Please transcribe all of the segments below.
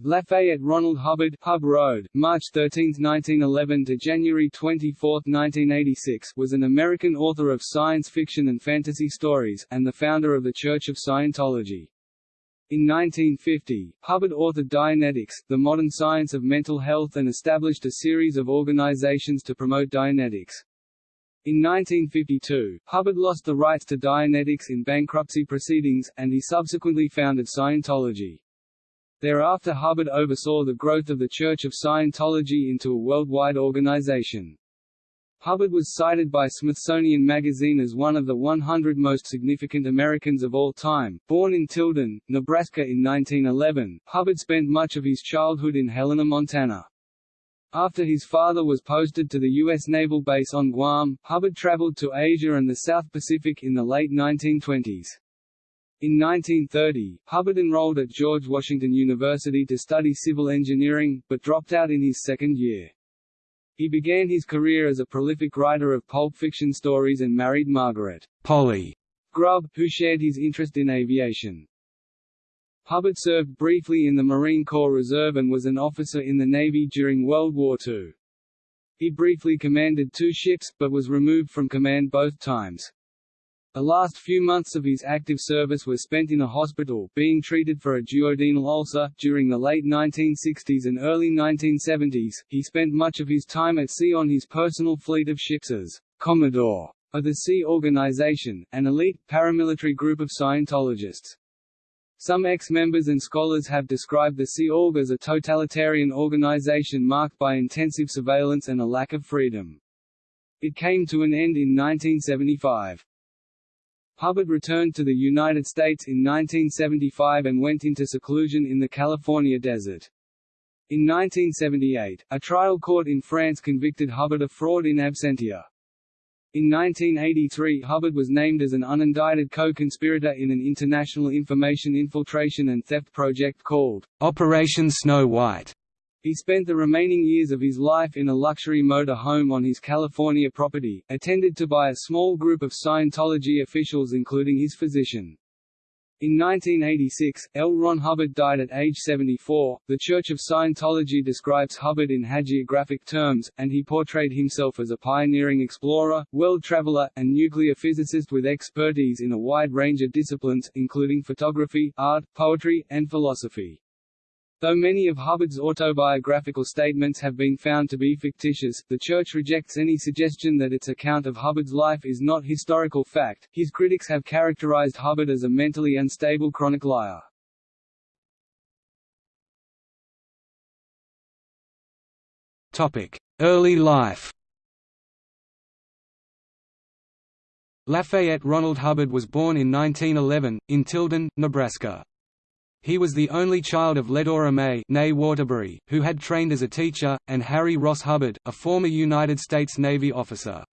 Lafayette Ronald Hubbard Hub Road, March 13, 1911 to January 24, 1986 was an American author of science fiction and fantasy stories, and the founder of the Church of Scientology. In 1950, Hubbard authored Dianetics, the modern science of mental health and established a series of organizations to promote Dianetics. In 1952, Hubbard lost the rights to Dianetics in bankruptcy proceedings, and he subsequently founded Scientology. Thereafter Hubbard oversaw the growth of the Church of Scientology into a worldwide organization. Hubbard was cited by Smithsonian Magazine as one of the 100 most significant Americans of all time. Born in Tilden, Nebraska in 1911, Hubbard spent much of his childhood in Helena, Montana. After his father was posted to the U.S. Naval Base on Guam, Hubbard traveled to Asia and the South Pacific in the late 1920s. In 1930, Hubbard enrolled at George Washington University to study civil engineering, but dropped out in his second year. He began his career as a prolific writer of pulp fiction stories and married Margaret Polly Grubb, who shared his interest in aviation. Hubbard served briefly in the Marine Corps Reserve and was an officer in the Navy during World War II. He briefly commanded two ships, but was removed from command both times. The last few months of his active service were spent in a hospital, being treated for a duodenal ulcer. During the late 1960s and early 1970s, he spent much of his time at sea on his personal fleet of ships as Commodore of the Sea Organization, an elite, paramilitary group of Scientologists. Some ex-members and scholars have described the Sea Org as a totalitarian organization marked by intensive surveillance and a lack of freedom. It came to an end in 1975. Hubbard returned to the United States in 1975 and went into seclusion in the California desert. In 1978, a trial court in France convicted Hubbard of fraud in absentia. In 1983 Hubbard was named as an unindicted co-conspirator in an international information infiltration and theft project called Operation Snow White. He spent the remaining years of his life in a luxury motor home on his California property, attended to by a small group of Scientology officials including his physician. In 1986, L. Ron Hubbard died at age 74. The Church of Scientology describes Hubbard in hagiographic terms, and he portrayed himself as a pioneering explorer, world traveler, and nuclear physicist with expertise in a wide range of disciplines, including photography, art, poetry, and philosophy. Though many of Hubbard's autobiographical statements have been found to be fictitious, the Church rejects any suggestion that its account of Hubbard's life is not historical fact. His critics have characterized Hubbard as a mentally unstable chronic liar. Topic: Early life. Lafayette Ronald Hubbard was born in 1911, in Tilden, Nebraska. He was the only child of Ledora May Waterbury, who had trained as a teacher, and Harry Ross Hubbard, a former United States Navy officer.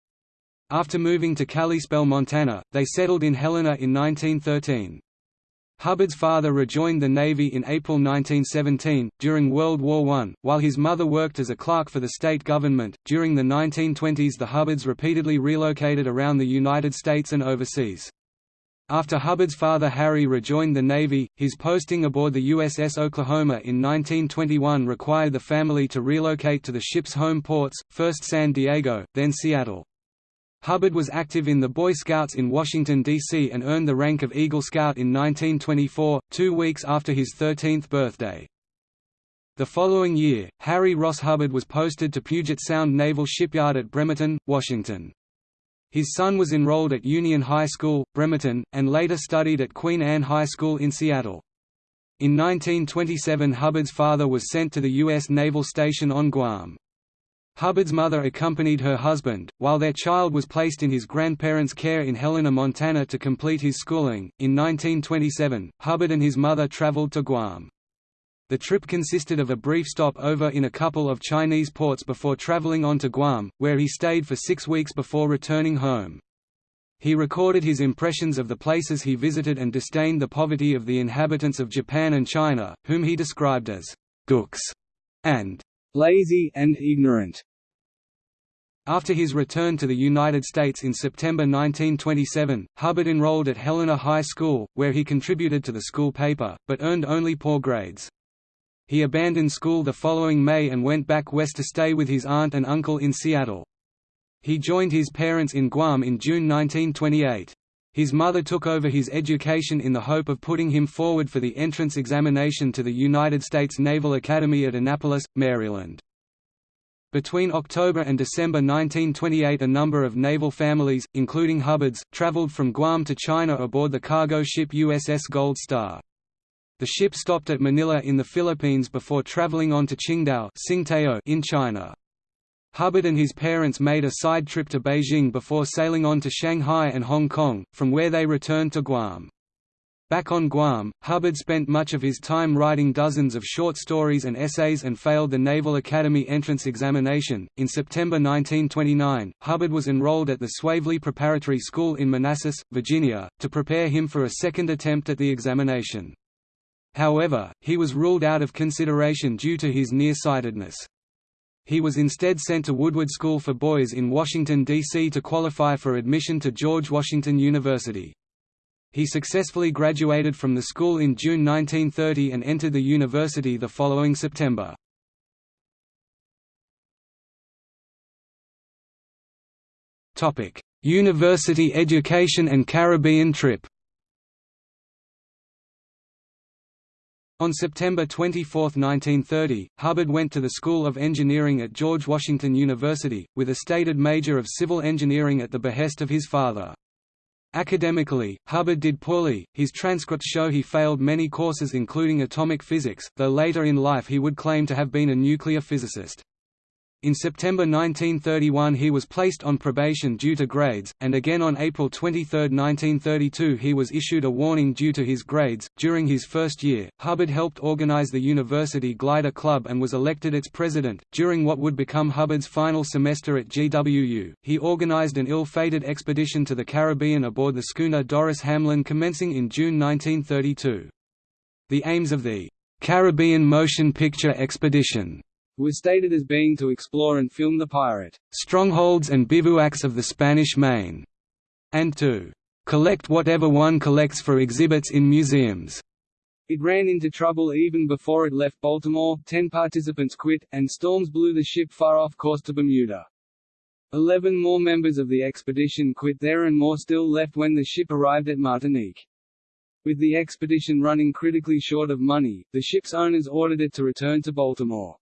After moving to Kalispell, Montana, they settled in Helena in 1913. Hubbard's father rejoined the Navy in April 1917, during World War I, while his mother worked as a clerk for the state government. During the 1920s, the Hubbards repeatedly relocated around the United States and overseas. After Hubbard's father Harry rejoined the Navy, his posting aboard the USS Oklahoma in 1921 required the family to relocate to the ship's home ports, first San Diego, then Seattle. Hubbard was active in the Boy Scouts in Washington, D.C. and earned the rank of Eagle Scout in 1924, two weeks after his 13th birthday. The following year, Harry Ross Hubbard was posted to Puget Sound Naval Shipyard at Bremerton, Washington. His son was enrolled at Union High School, Bremerton, and later studied at Queen Anne High School in Seattle. In 1927 Hubbard's father was sent to the U.S. Naval Station on Guam. Hubbard's mother accompanied her husband, while their child was placed in his grandparents' care in Helena, Montana to complete his schooling. In 1927, Hubbard and his mother traveled to Guam. The trip consisted of a brief stop over in a couple of Chinese ports before traveling on to Guam, where he stayed for six weeks before returning home. He recorded his impressions of the places he visited and disdained the poverty of the inhabitants of Japan and China, whom he described as «gooks» and «lazy and ignorant». After his return to the United States in September 1927, Hubbard enrolled at Helena High School, where he contributed to the school paper, but earned only poor grades. He abandoned school the following May and went back west to stay with his aunt and uncle in Seattle. He joined his parents in Guam in June 1928. His mother took over his education in the hope of putting him forward for the entrance examination to the United States Naval Academy at Annapolis, Maryland. Between October and December 1928 a number of naval families, including Hubbard's, traveled from Guam to China aboard the cargo ship USS Gold Star. The ship stopped at Manila in the Philippines before traveling on to Qingdao in China. Hubbard and his parents made a side trip to Beijing before sailing on to Shanghai and Hong Kong, from where they returned to Guam. Back on Guam, Hubbard spent much of his time writing dozens of short stories and essays and failed the Naval Academy entrance examination. In September 1929, Hubbard was enrolled at the Swavely Preparatory School in Manassas, Virginia, to prepare him for a second attempt at the examination. However, he was ruled out of consideration due to his nearsightedness. He was instead sent to Woodward School for Boys in Washington, D.C. to qualify for admission to George Washington University. He successfully graduated from the school in June 1930 and entered the university the following September. University education and Caribbean trip On September 24, 1930, Hubbard went to the School of Engineering at George Washington University, with a stated major of civil engineering at the behest of his father. Academically, Hubbard did poorly, his transcripts show he failed many courses including atomic physics, though later in life he would claim to have been a nuclear physicist. In September 1931 he was placed on probation due to grades, and again on April 23, 1932 he was issued a warning due to his grades. During his first year, Hubbard helped organize the University Glider Club and was elected its president. During what would become Hubbard's final semester at GWU, he organized an ill-fated expedition to the Caribbean aboard the schooner Doris Hamlin commencing in June 1932. The aims of the Caribbean Motion Picture Expedition was stated as being to explore and film the pirate strongholds and bivouacs of the Spanish Main, and to collect whatever one collects for exhibits in museums. It ran into trouble even before it left Baltimore, ten participants quit, and storms blew the ship far off course to Bermuda. Eleven more members of the expedition quit there and more still left when the ship arrived at Martinique. With the expedition running critically short of money, the ship's owners ordered it to return to Baltimore.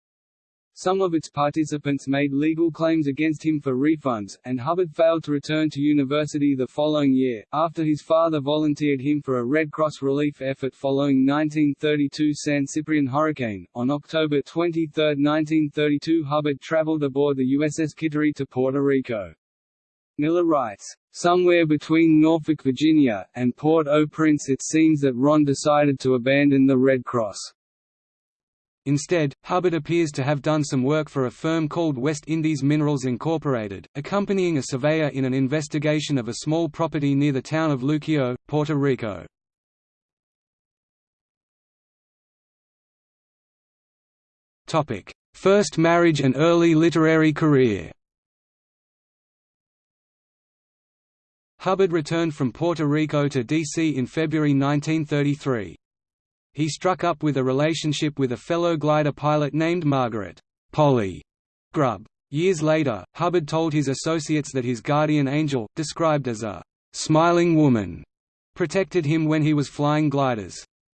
Some of its participants made legal claims against him for refunds, and Hubbard failed to return to university the following year, after his father volunteered him for a Red Cross relief effort following 1932 San Ciprian hurricane. On October 23, 1932 Hubbard traveled aboard the USS Kittery to Puerto Rico. Miller writes, Somewhere between Norfolk, Virginia, and Port-au-Prince it seems that Ron decided to abandon the Red Cross. Instead, Hubbard appears to have done some work for a firm called West Indies Minerals Incorporated, accompanying a surveyor in an investigation of a small property near the town of Luquillo, Puerto Rico. First marriage and early literary career Hubbard returned from Puerto Rico to D.C. in February 1933. He struck up with a relationship with a fellow glider pilot named Margaret Polly Grubb. Years later, Hubbard told his associates that his guardian angel, described as a «smiling woman», protected him when he was flying gliders.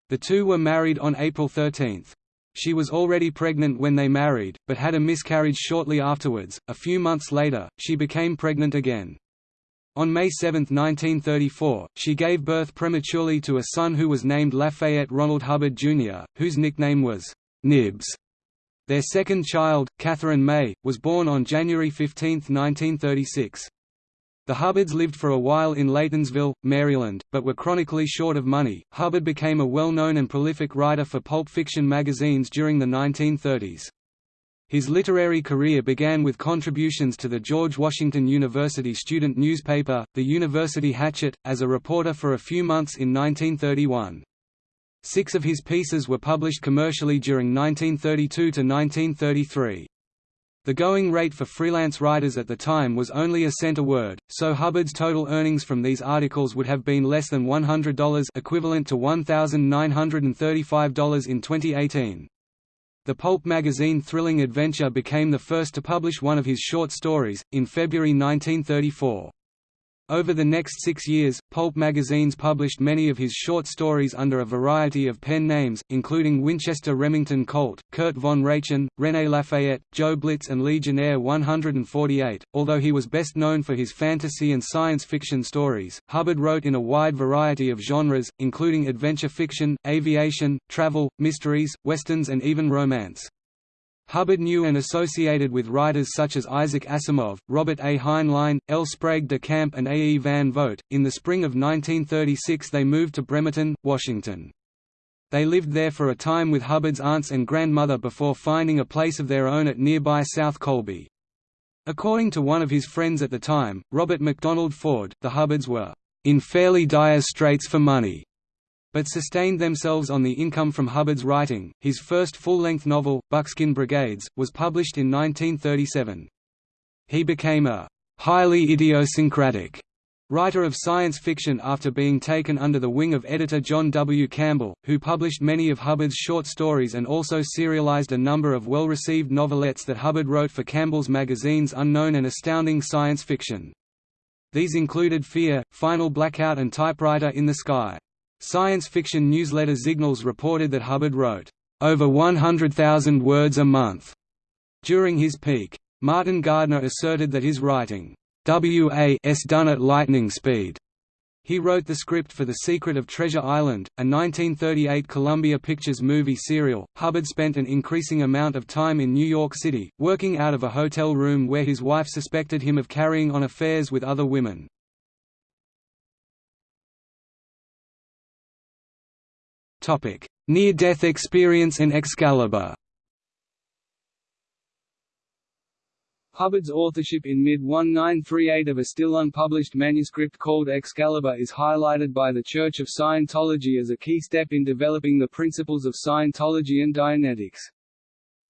The two were married on April 13. She was already pregnant when they married, but had a miscarriage shortly afterwards. A few months later, she became pregnant again. On May 7, 1934, she gave birth prematurely to a son who was named Lafayette Ronald Hubbard, Jr., whose nickname was Nibs. Their second child, Catherine May, was born on January 15, 1936. The Hubbards lived for a while in Laytonsville, Maryland, but were chronically short of money. Hubbard became a well-known and prolific writer for pulp fiction magazines during the 1930s. His literary career began with contributions to the George Washington University student newspaper, the University Hatchet, as a reporter for a few months in 1931. Six of his pieces were published commercially during 1932 to 1933. The going rate for freelance writers at the time was only a cent a word, so Hubbard's total earnings from these articles would have been less than $100 equivalent to $1,935 in 2018. The pulp magazine Thrilling Adventure became the first to publish one of his short stories, in February 1934. Over the next six years, pulp magazines published many of his short stories under a variety of pen names, including Winchester Remington Colt, Kurt von Rachen, René Lafayette, Joe Blitz and Legionnaire 148. Although he was best known for his fantasy and science fiction stories, Hubbard wrote in a wide variety of genres, including adventure fiction, aviation, travel, mysteries, westerns and even romance. Hubbard knew and associated with writers such as Isaac Asimov, Robert A. Heinlein, L. Sprague de Camp, and A. E. Van Vogt. In the spring of 1936, they moved to Bremerton, Washington. They lived there for a time with Hubbard's aunts and grandmother before finding a place of their own at nearby South Colby. According to one of his friends at the time, Robert MacDonald Ford, the Hubbards were in fairly dire straits for money but sustained themselves on the income from Hubbard's writing. His first full-length novel, Buckskin Brigades, was published in 1937. He became a highly idiosyncratic writer of science fiction after being taken under the wing of editor John W. Campbell, who published many of Hubbard's short stories and also serialized a number of well-received novelettes that Hubbard wrote for Campbell's magazines Unknown and Astounding Science Fiction. These included Fear, Final Blackout and Typewriter in the Sky. Science fiction newsletter Xignals reported that Hubbard wrote, "...over 100,000 words a month." During his peak. Martin Gardner asserted that his writing, "...was done at lightning speed." He wrote the script for The Secret of Treasure Island, a 1938 Columbia Pictures movie serial. Hubbard spent an increasing amount of time in New York City, working out of a hotel room where his wife suspected him of carrying on affairs with other women. Near-death experience and Excalibur Hubbard's authorship in mid-1938 of a still unpublished manuscript called Excalibur is highlighted by the Church of Scientology as a key step in developing the principles of Scientology and Dianetics.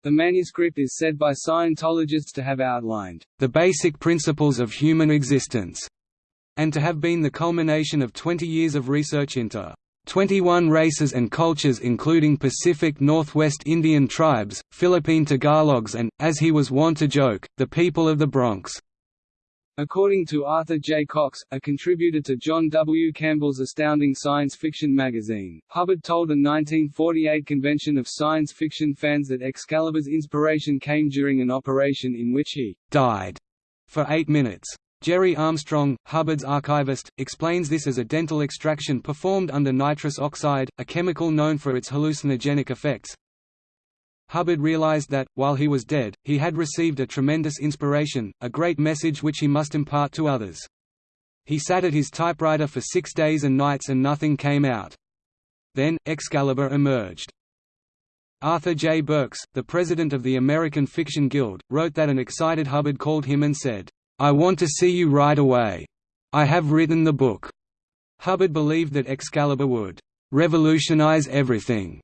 The manuscript is said by Scientologists to have outlined the basic principles of human existence, and to have been the culmination of 20 years of research into 21 races and cultures including Pacific Northwest Indian tribes, Philippine Tagalogs and, as he was wont to joke, the people of the Bronx. According to Arthur J. Cox, a contributor to John W. Campbell's Astounding Science Fiction magazine, Hubbard told a 1948 convention of science fiction fans that Excalibur's inspiration came during an operation in which he died for eight minutes. Gerry Armstrong, Hubbard's archivist, explains this as a dental extraction performed under nitrous oxide, a chemical known for its hallucinogenic effects. Hubbard realized that, while he was dead, he had received a tremendous inspiration, a great message which he must impart to others. He sat at his typewriter for six days and nights and nothing came out. Then, Excalibur emerged. Arthur J. Burks, the president of the American Fiction Guild, wrote that an excited Hubbard called him and said, I want to see you right away. I have written the book. Hubbard believed that Excalibur would revolutionize everything,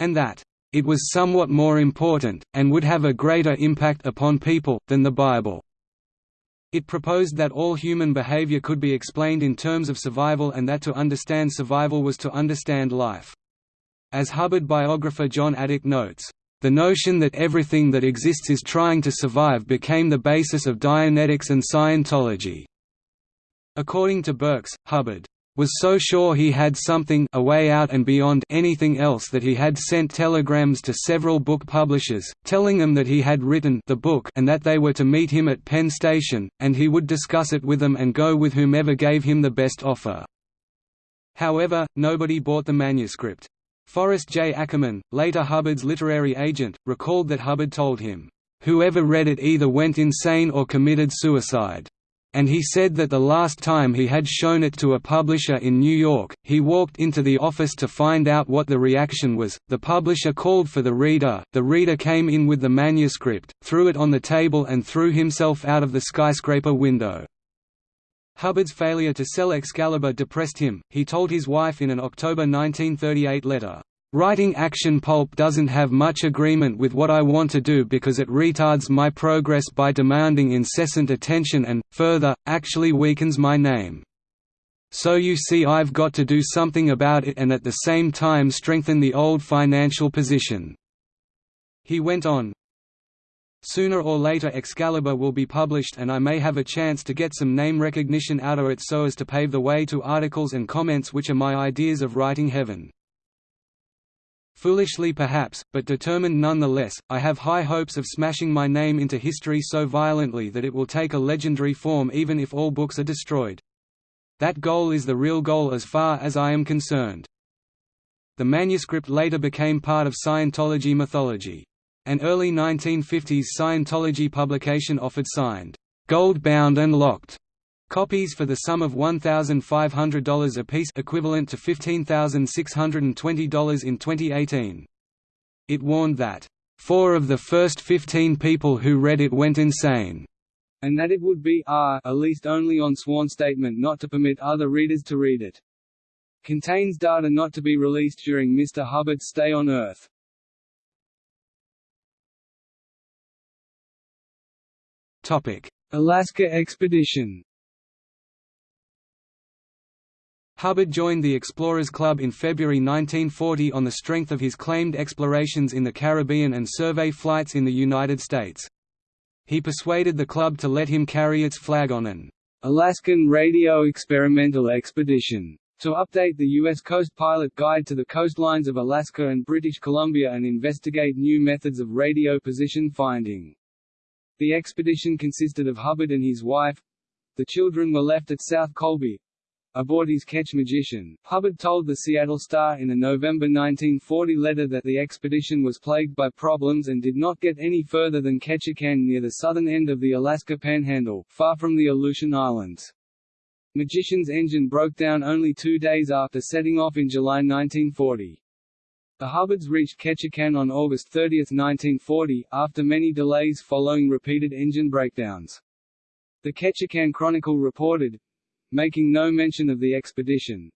and that it was somewhat more important, and would have a greater impact upon people, than the Bible. It proposed that all human behavior could be explained in terms of survival and that to understand survival was to understand life. As Hubbard biographer Jon Atack notes, the notion that everything that exists is trying to survive became the basis of Dianetics and Scientology. According to Burks, Hubbard was so sure he had something a way out and beyond anything else that he had sent telegrams to several book publishers, telling them that he had written the book and that they were to meet him at Penn Station, and he would discuss it with them and go with whomever gave him the best offer. However, nobody bought the manuscript. Forrest J. Ackerman, later Hubbard's literary agent, recalled that Hubbard told him, "...whoever read it either went insane or committed suicide." And he said that the last time he had shown it to a publisher in New York, he walked into the office to find out what the reaction was. The publisher called for the reader, the reader came in with the manuscript, threw it on the table and threw himself out of the skyscraper window. Hubbard's failure to sell Excalibur depressed him, he told his wife in an October 1938 letter, "...writing action pulp doesn't have much agreement with what I want to do because it retards my progress by demanding incessant attention and, further, actually weakens my name. So you see I've got to do something about it and at the same time strengthen the old financial position." He went on, Sooner or later Excalibur will be published and I may have a chance to get some name recognition out of it so as to pave the way to articles and comments which are my ideas of writing heaven. Foolishly perhaps, but determined nonetheless, I have high hopes of smashing my name into history so violently that it will take a legendary form even if all books are destroyed. That goal is the real goal as far as I am concerned. The manuscript later became part of Scientology mythology. An early 1950s Scientology publication offered signed, gold-bound and locked copies for the sum of $1,500 apiece equivalent to $15,620 in 2018. It warned that, four of the first 15 people who read it went insane, and that it would be ah, r least only on sworn statement not to permit other readers to read it. Contains data not to be released during Mr. Hubbard's stay on Earth. Alaska expedition Hubbard joined the Explorers Club in February 1940 on the strength of his claimed explorations in the Caribbean and survey flights in the United States. He persuaded the club to let him carry its flag on an Alaskan Radio Experimental Expedition to update the U.S. Coast Pilot Guide to the coastlines of Alaska and British Columbia and investigate new methods of radio position finding. The expedition consisted of Hubbard and his wife. The children were left at South Colby. Aboard his Ketch Magician, Hubbard told the Seattle Star in a November 1940 letter that the expedition was plagued by problems and did not get any further than Ketchikan near the southern end of the Alaska Panhandle, far from the Aleutian Islands. Magician's engine broke down only two days after setting off in July 1940. The Hubbards reached Ketchikan on August 30, 1940, after many delays following repeated engine breakdowns. The Ketchikan Chronicle reported, making no mention of the expedition,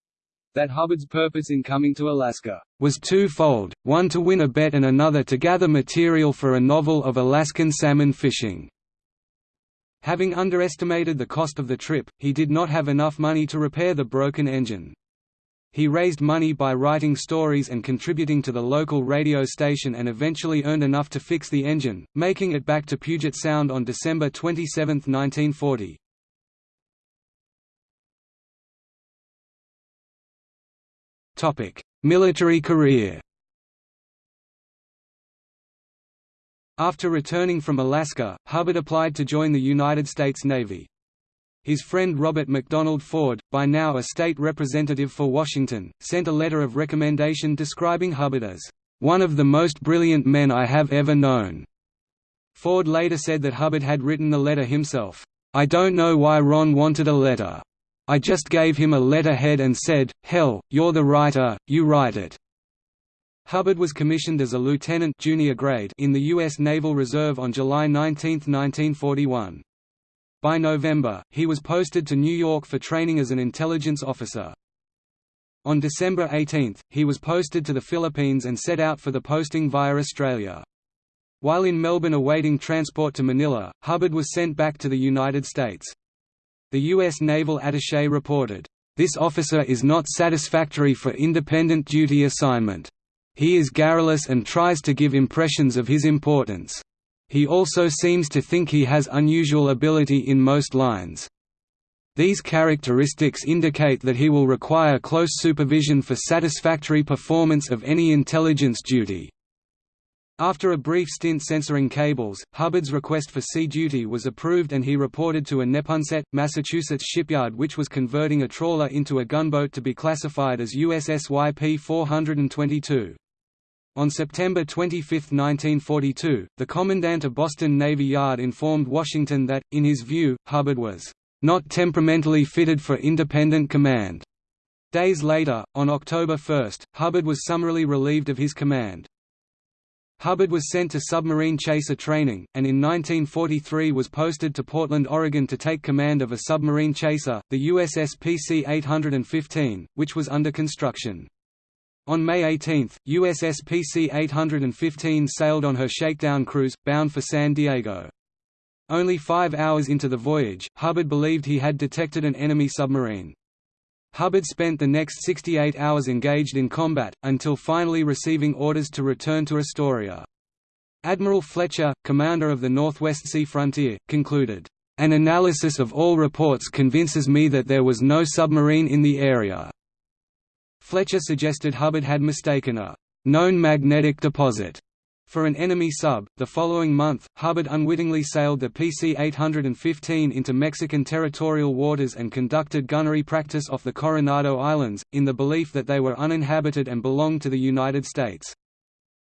that Hubbard's purpose in coming to Alaska was twofold, one to win a bet and another to gather material for a novel of Alaskan salmon fishing. Having underestimated the cost of the trip, he did not have enough money to repair the broken engine. He raised money by writing stories and contributing to the local radio station and eventually earned enough to fix the engine, making it back to Puget Sound on December 27, 1940. Military career After returning from Alaska, Hubbard applied to join the United States Navy. His friend Robert MacDonald Ford, by now a state representative for Washington, sent a letter of recommendation describing Hubbard as, "...one of the most brilliant men I have ever known." Ford later said that Hubbard had written the letter himself. I don't know why Ron wanted a letter. I just gave him a letterhead and said, hell, you're the writer, you write it. Hubbard was commissioned as a lieutenant junior grade in the U.S. Naval Reserve on July 19, 1941. By November, he was posted to New York for training as an intelligence officer. On December 18, he was posted to the Philippines and set out for the posting via Australia. While in Melbourne awaiting transport to Manila, Hubbard was sent back to the United States. The U.S. Naval Attaché reported, "...this officer is not satisfactory for independent duty assignment. He is garrulous and tries to give impressions of his importance." He also seems to think he has unusual ability in most lines. These characteristics indicate that he will require close supervision for satisfactory performance of any intelligence duty. After a brief stint censoring cables, Hubbard's request for sea duty was approved and he reported to a Neponset, Massachusetts shipyard which was converting a trawler into a gunboat to be classified as USS YP-422. On September 25, 1942, the Commandant of Boston Navy Yard informed Washington that, in his view, Hubbard was not temperamentally fitted for independent command. Days later, on October 1, Hubbard was summarily relieved of his command. Hubbard was sent to submarine chaser training, and in 1943 was posted to Portland, Oregon to take command of a submarine chaser, the USS PC-815, which was under construction. On May 18, USS PC-815 sailed on her shakedown cruise, bound for San Diego. Only five hours into the voyage, Hubbard believed he had detected an enemy submarine. Hubbard spent the next 68 hours engaged in combat, until finally receiving orders to return to Astoria. Admiral Fletcher, commander of the Northwest Sea Frontier, concluded, "...an analysis of all reports convinces me that there was no submarine in the area." Fletcher suggested Hubbard had mistaken a known magnetic deposit for an enemy sub. The following month, Hubbard unwittingly sailed the PC 815 into Mexican territorial waters and conducted gunnery practice off the Coronado Islands, in the belief that they were uninhabited and belonged to the United States.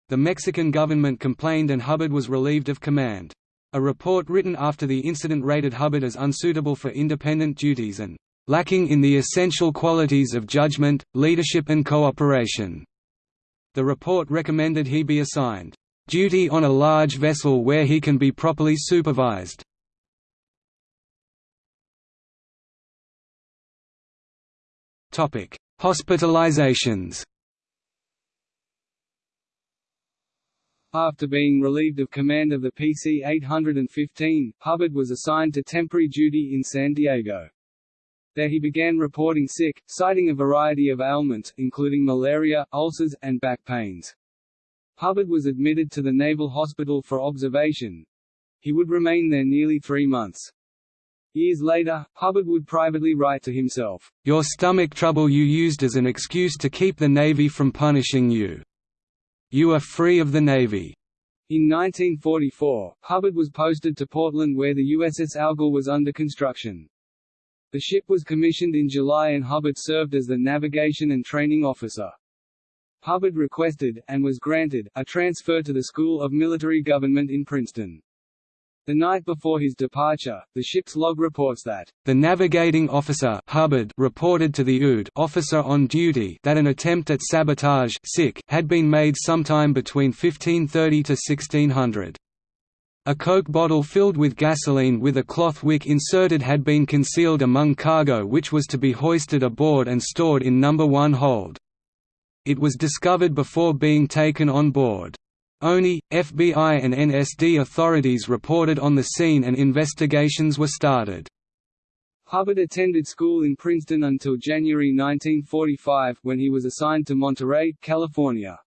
The Mexican government complained and Hubbard was relieved of command. A report written after the incident rated Hubbard as unsuitable for independent duties and lacking in the essential qualities of judgment, leadership and cooperation. The report recommended he be assigned duty on a large vessel where he can be properly supervised. Hospitalizations After being relieved of command of the PC-815, Hubbard was assigned to temporary duty in San Diego. There he began reporting sick, citing a variety of ailments, including malaria, ulcers, and back pains. Hubbard was admitted to the Naval Hospital for observation. He would remain there nearly three months. Years later, Hubbard would privately write to himself, "...your stomach trouble you used as an excuse to keep the Navy from punishing you. You are free of the Navy." In 1944, Hubbard was posted to Portland where the USS Algol was under construction. The ship was commissioned in July and Hubbard served as the navigation and training officer. Hubbard requested, and was granted, a transfer to the School of Military Government in Princeton. The night before his departure, the ship's log reports that the navigating officer Hubbard reported to the OOD officer on duty that an attempt at sabotage had been made sometime between 1530 to 1600. A Coke bottle filled with gasoline with a cloth wick inserted had been concealed among cargo which was to be hoisted aboard and stored in No. 1 hold. It was discovered before being taken on board. ONI, FBI and NSD authorities reported on the scene and investigations were started. Hubbard attended school in Princeton until January 1945, when he was assigned to Monterey, California.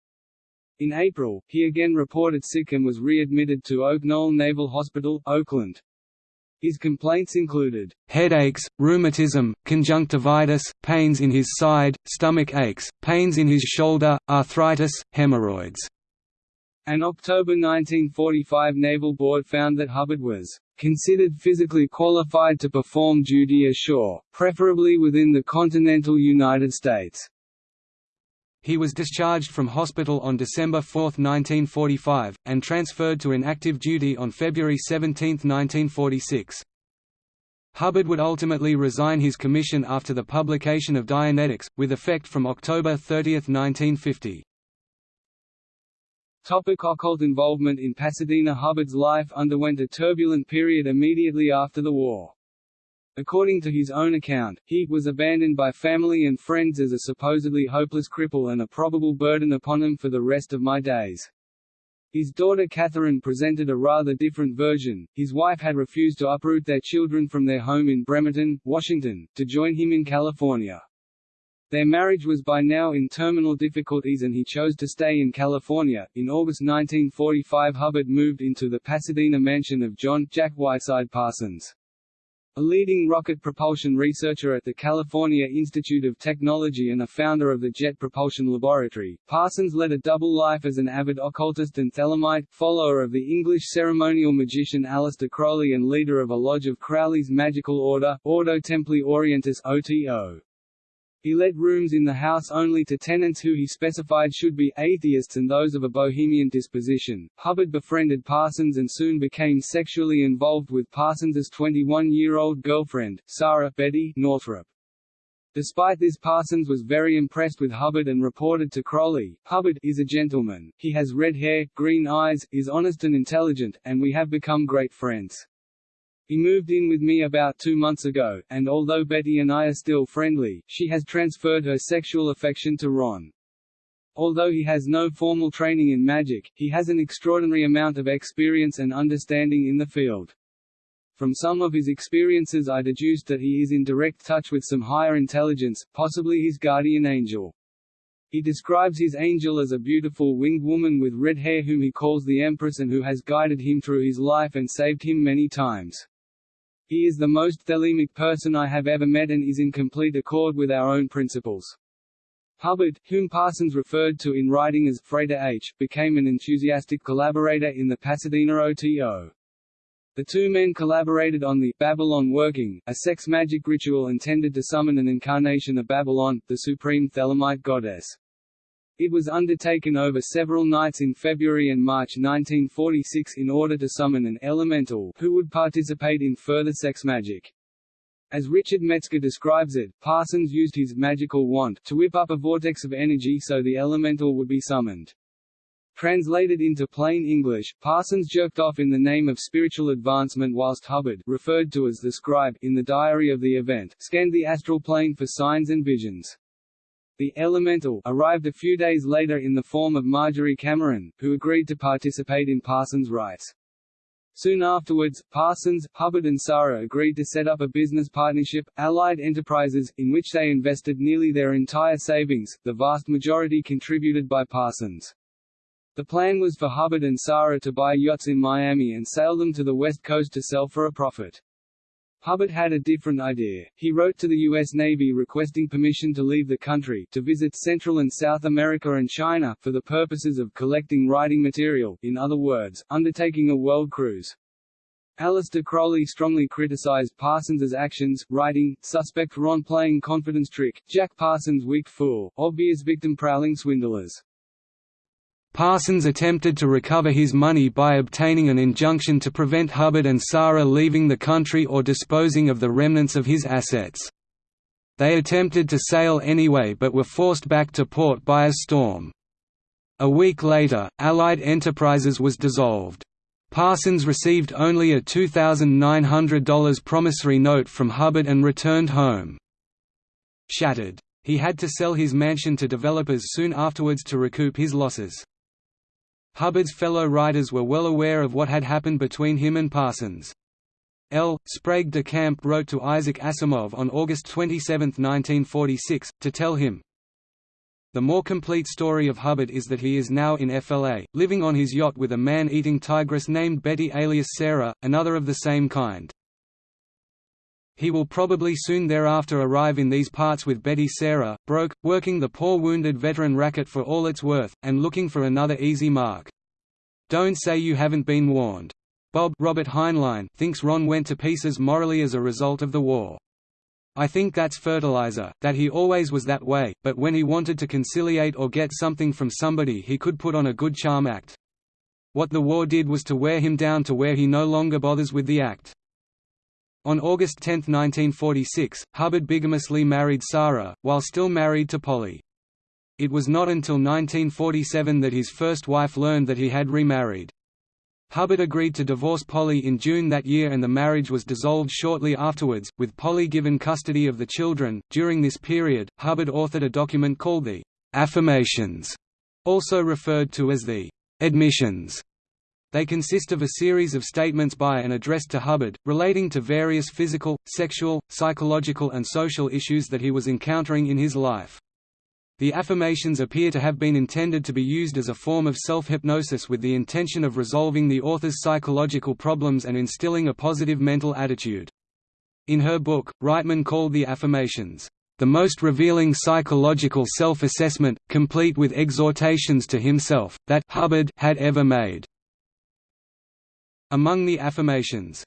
In April, he again reported sick and was readmitted to Oak Knoll Naval Hospital, Oakland. His complaints included headaches, rheumatism, conjunctivitis, pains in his side, stomach aches, pains in his shoulder, arthritis, hemorrhoids. An October 1945 Naval Board found that Hubbard was considered physically qualified to perform duty ashore, preferably within the continental United States. He was discharged from hospital on December 4, 1945, and transferred to inactive duty on February 17, 1946. Hubbard would ultimately resign his commission after the publication of Dianetics, with effect from October 30, 1950. Topic occult involvement in Pasadena Hubbard's life underwent a turbulent period immediately after the war. According to his own account, he was abandoned by family and friends as a supposedly hopeless cripple and a probable burden upon him for the rest of my days. His daughter Catherine presented a rather different version. His wife had refused to uproot their children from their home in Bremerton, Washington, to join him in California. Their marriage was by now in terminal difficulties and he chose to stay in California. In August 1945, Hubbard moved into the Pasadena mansion of John Jack Whiteside Parsons. A leading rocket propulsion researcher at the California Institute of Technology and a founder of the Jet Propulsion Laboratory, Parsons led a double life as an avid occultist and Thelemite, follower of the English ceremonial magician Aleister Crowley and leader of a lodge of Crowley's magical order, Ordo Templi Orientis OTO. He let rooms in the house only to tenants who he specified should be atheists and those of a bohemian disposition. Hubbard befriended Parsons and soon became sexually involved with Parsons's 21-year-old girlfriend, Sara Betty Northrup. Despite this Parsons was very impressed with Hubbard and reported to Crowley, Hubbard is a gentleman, he has red hair, green eyes, is honest and intelligent, and we have become great friends. He moved in with me about two months ago, and although Betty and I are still friendly, she has transferred her sexual affection to Ron. Although he has no formal training in magic, he has an extraordinary amount of experience and understanding in the field. From some of his experiences I deduced that he is in direct touch with some higher intelligence, possibly his guardian angel. He describes his angel as a beautiful winged woman with red hair whom he calls the Empress and who has guided him through his life and saved him many times. He is the most thelemic person I have ever met and is in complete accord with our own principles. Hubbard, whom Parsons referred to in writing as Frater H., became an enthusiastic collaborator in the Pasadena OTO. The two men collaborated on the Babylon Working, a sex magic ritual intended to summon an incarnation of Babylon, the supreme Thelemite goddess. It was undertaken over several nights in February and March 1946 in order to summon an elemental who would participate in further sex magic. As Richard Metzger describes it, Parsons used his magical wand to whip up a vortex of energy so the elemental would be summoned. Translated into plain English, Parsons jerked off in the name of spiritual advancement whilst Hubbard referred to as the scribe in the diary of the event scanned the astral plane for signs and visions. The Elemental arrived a few days later in the form of Marjorie Cameron, who agreed to participate in Parsons' rites. Soon afterwards, Parsons, Hubbard and Sara agreed to set up a business partnership, Allied Enterprises, in which they invested nearly their entire savings, the vast majority contributed by Parsons. The plan was for Hubbard and Sara to buy yachts in Miami and sail them to the west coast to sell for a profit. Hubbard had a different idea. He wrote to the U.S. Navy requesting permission to leave the country, to visit Central and South America and China, for the purposes of collecting writing material, in other words, undertaking a world cruise. Aleister Crowley strongly criticized Parsons's actions, writing, Suspect Ron playing confidence trick, Jack Parsons weak fool, obvious victim prowling swindlers. Parsons attempted to recover his money by obtaining an injunction to prevent Hubbard and Sara leaving the country or disposing of the remnants of his assets. They attempted to sail anyway but were forced back to port by a storm. A week later, Allied Enterprises was dissolved. Parsons received only a $2,900 promissory note from Hubbard and returned home. Shattered. He had to sell his mansion to developers soon afterwards to recoup his losses. Hubbard's fellow writers were well aware of what had happened between him and Parsons. L. Sprague de Camp wrote to Isaac Asimov on August 27, 1946, to tell him, The more complete story of Hubbard is that he is now in FLA, living on his yacht with a man-eating tigress named Betty alias Sara, another of the same kind. He will probably soon thereafter arrive in these parts with Betty Sara, broke, working the poor wounded veteran racket for all it's worth, and looking for another easy mark. Don't say you haven't been warned. Bob Robert Heinlein thinks Ron went to pieces morally as a result of the war. I think that's fertilizer, that he always was that way, but when he wanted to conciliate or get something from somebody he could put on a good charm act. What the war did was to wear him down to where he no longer bothers with the act. On August 10, 1946, Hubbard bigamously married Sara, while still married to Polly. It was not until 1947 that his first wife learned that he had remarried. Hubbard agreed to divorce Polly in June that year and the marriage was dissolved shortly afterwards, with Polly given custody of the children. During this period, Hubbard authored a document called the Affirmations, also referred to as the Admissions, they consist of a series of statements by and addressed to Hubbard, relating to various physical, sexual, psychological and social issues that he was encountering in his life. The affirmations appear to have been intended to be used as a form of self-hypnosis with the intention of resolving the author's psychological problems and instilling a positive mental attitude. In her book, Reitman called the affirmations, "...the most revealing psychological self-assessment, complete with exhortations to himself, that Hubbard had ever made." Among the affirmations,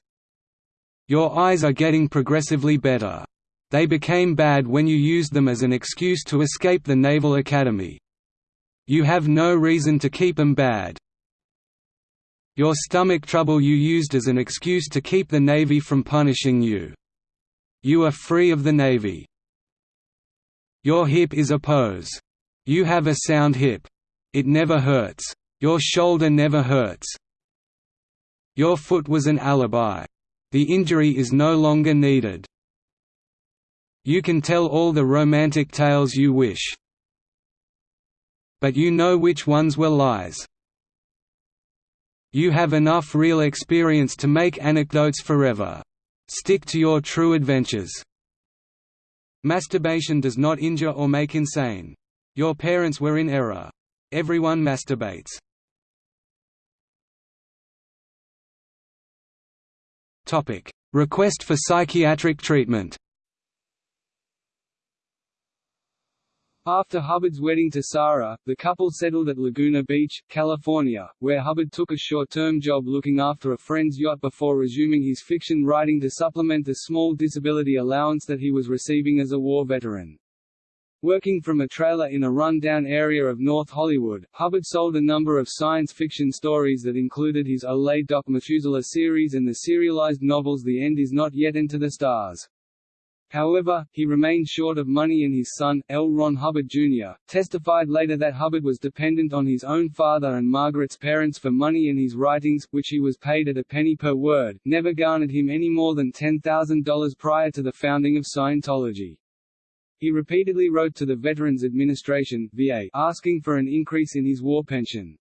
Your eyes are getting progressively better. They became bad when you used them as an excuse to escape the Naval Academy. You have no reason to keep them bad. Your stomach trouble you used as an excuse to keep the Navy from punishing you. You are free of the Navy. Your hip is a pose. You have a sound hip. It never hurts. Your shoulder never hurts. Your foot was an alibi. The injury is no longer needed. You can tell all the romantic tales you wish. But you know which ones were lies. You have enough real experience to make anecdotes forever. Stick to your true adventures. Masturbation does not injure or make insane. Your parents were in error. Everyone masturbates. Request for psychiatric treatment. After Hubbard's wedding to Sara, the couple settled at Laguna Beach, California, where Hubbard took a short-term job looking after a friend's yacht before resuming his fiction writing to supplement the small disability allowance that he was receiving as a war veteran. Working from a trailer in a run-down area of North Hollywood, Hubbard sold a number of science fiction stories that included his Ole Doc Methuselah series and the serialized novels The End Is Not Yet Into the Stars. However, he remained short of money and his son, L. Ron Hubbard Jr., testified later that Hubbard was dependent on his own father and Margaret's parents for money in his writings, which he was paid at a penny per word, never garnered him any more than $10,000 prior to the founding of Scientology. He repeatedly wrote to the Veterans Administration VA asking for an increase in his war pension.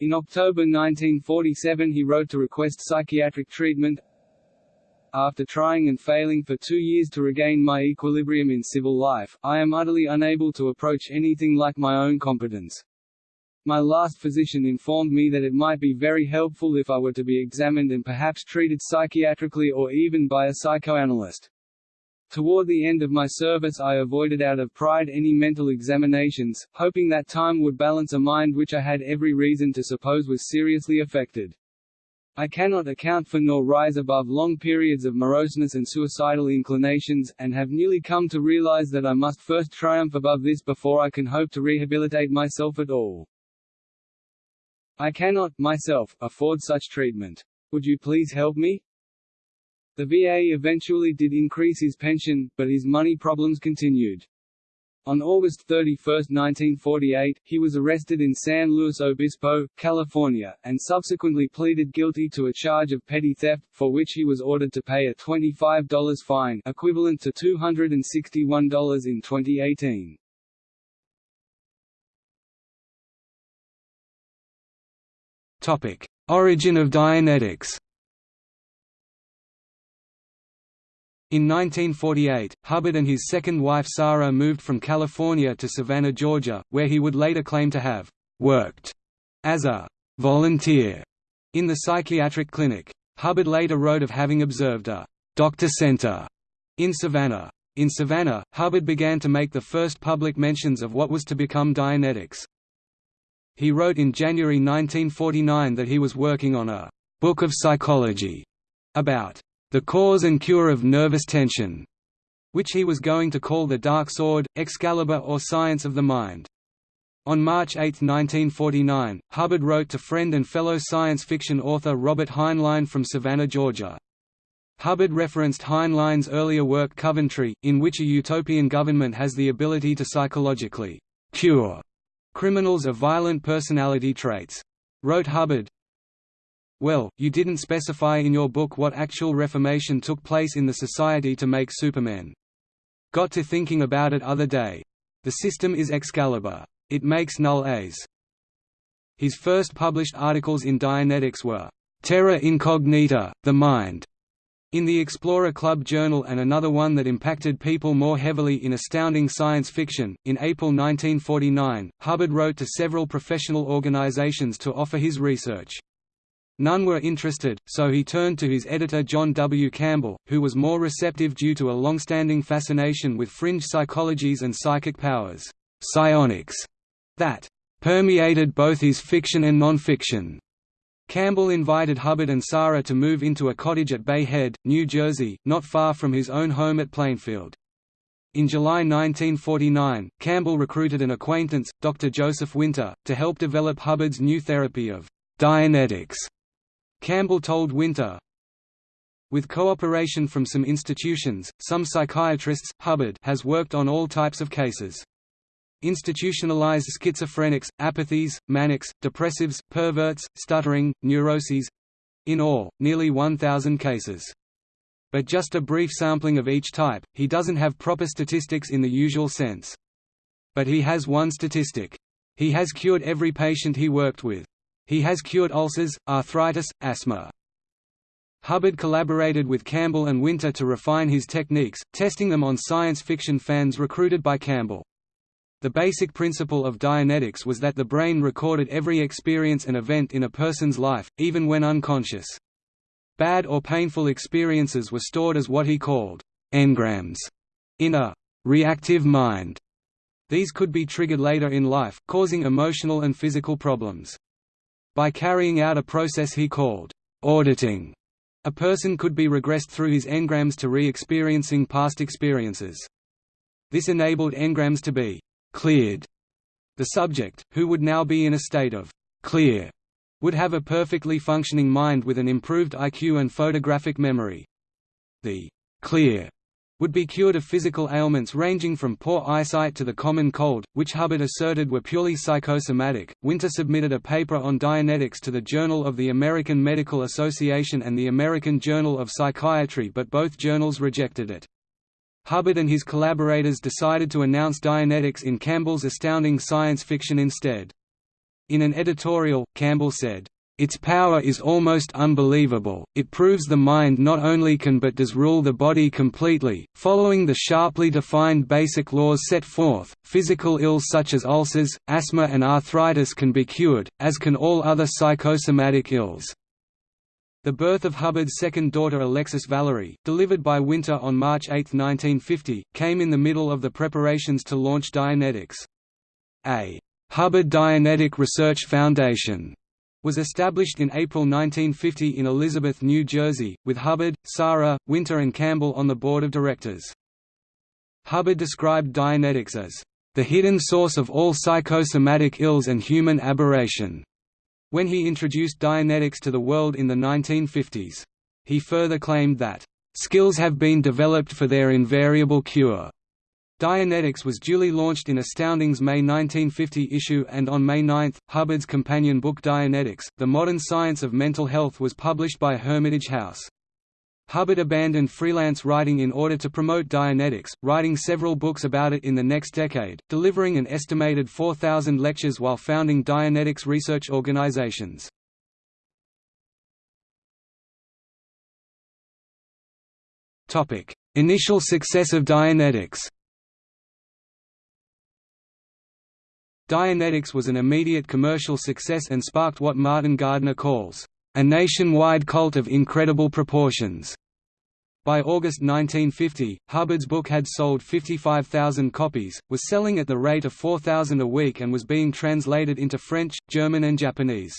In October 1947 he wrote to request psychiatric treatment, after trying and failing for two years to regain my equilibrium in civil life, I am utterly unable to approach anything like my own competence. My last physician informed me that it might be very helpful if I were to be examined and perhaps treated psychiatrically or even by a psychoanalyst. Toward the end of my service I avoided out of pride any mental examinations, hoping that time would balance a mind which I had every reason to suppose was seriously affected. I cannot account for nor rise above long periods of moroseness and suicidal inclinations, and have newly come to realize that I must first triumph above this before I can hope to rehabilitate myself at all. I cannot, myself, afford such treatment. Would you please help me? The VA eventually did increase his pension, but his money problems continued. On August 31, 1948, he was arrested in San Luis Obispo, California, and subsequently pleaded guilty to a charge of petty theft, for which he was ordered to pay a $25 fine equivalent to $261 in 2018. Origin of Dianetics In 1948, Hubbard and his second wife Sara moved from California to Savannah, Georgia, where he would later claim to have «worked» as a «volunteer» in the psychiatric clinic. Hubbard later wrote of having observed a «doctor center» in Savannah. In Savannah, Hubbard began to make the first public mentions of what was to become Dianetics. He wrote in January 1949 that he was working on a «book of psychology» about the Cause and Cure of Nervous Tension, which he was going to call the Dark Sword, Excalibur or Science of the Mind. On March 8, 1949, Hubbard wrote to friend and fellow science fiction author Robert Heinlein from Savannah, Georgia. Hubbard referenced Heinlein's earlier work Coventry, in which a utopian government has the ability to psychologically «cure» criminals of violent personality traits. Wrote Hubbard, well, you didn't specify in your book what actual reformation took place in the society to make Superman. Got to thinking about it other day. The system is Excalibur. It makes null A's. His first published articles in Dianetics were, "'Terra Incognita, The Mind' in the Explorer Club Journal and another one that impacted people more heavily in astounding science fiction. In April 1949, Hubbard wrote to several professional organizations to offer his research. None were interested, so he turned to his editor John W. Campbell, who was more receptive due to a long-standing fascination with fringe psychologies and psychic powers psionics, that permeated both his fiction and non-fiction. Campbell invited Hubbard and Sara to move into a cottage at Bay Head, New Jersey, not far from his own home at Plainfield. In July 1949, Campbell recruited an acquaintance, Dr. Joseph Winter, to help develop Hubbard's new therapy of Dianetics Campbell told Winter, with cooperation from some institutions, some psychiatrists, Hubbard has worked on all types of cases. Institutionalized schizophrenics, apathies, manics, depressives, perverts, stuttering, neuroses—in all, nearly 1,000 cases. But just a brief sampling of each type, he doesn't have proper statistics in the usual sense. But he has one statistic. He has cured every patient he worked with. He has cured ulcers, arthritis, asthma. Hubbard collaborated with Campbell and Winter to refine his techniques, testing them on science fiction fans recruited by Campbell. The basic principle of Dianetics was that the brain recorded every experience and event in a person's life, even when unconscious. Bad or painful experiences were stored as what he called engrams in a reactive mind. These could be triggered later in life, causing emotional and physical problems. By carrying out a process he called auditing, a person could be regressed through his engrams to re-experiencing past experiences. This enabled engrams to be cleared. The subject, who would now be in a state of clear, would have a perfectly functioning mind with an improved IQ and photographic memory. The clear would be cured of physical ailments ranging from poor eyesight to the common cold, which Hubbard asserted were purely psychosomatic. Winter submitted a paper on Dianetics to the Journal of the American Medical Association and the American Journal of Psychiatry, but both journals rejected it. Hubbard and his collaborators decided to announce Dianetics in Campbell's Astounding Science Fiction instead. In an editorial, Campbell said, its power is almost unbelievable, it proves the mind not only can but does rule the body completely, following the sharply defined basic laws set forth, physical ills such as ulcers, asthma and arthritis can be cured, as can all other psychosomatic ills. The birth of Hubbard's second daughter Alexis Valerie, delivered by Winter on March 8, 1950, came in the middle of the preparations to launch Dianetics. A Hubbard Dianetic Research Foundation was established in April 1950 in Elizabeth, New Jersey, with Hubbard, Sara, Winter and Campbell on the board of directors. Hubbard described Dianetics as, "...the hidden source of all psychosomatic ills and human aberration." when he introduced Dianetics to the world in the 1950s. He further claimed that, "...skills have been developed for their invariable cure." Dianetics was duly launched in Astounding's May 1950 issue and on May 9, Hubbard's companion book Dianetics, The Modern Science of Mental Health was published by Hermitage House. Hubbard abandoned freelance writing in order to promote Dianetics, writing several books about it in the next decade, delivering an estimated 4,000 lectures while founding Dianetics research organizations. Initial success of Dianetics Dianetics was an immediate commercial success and sparked what Martin Gardner calls, "...a nationwide cult of incredible proportions." By August 1950, Hubbard's book had sold 55,000 copies, was selling at the rate of 4,000 a week and was being translated into French, German and Japanese.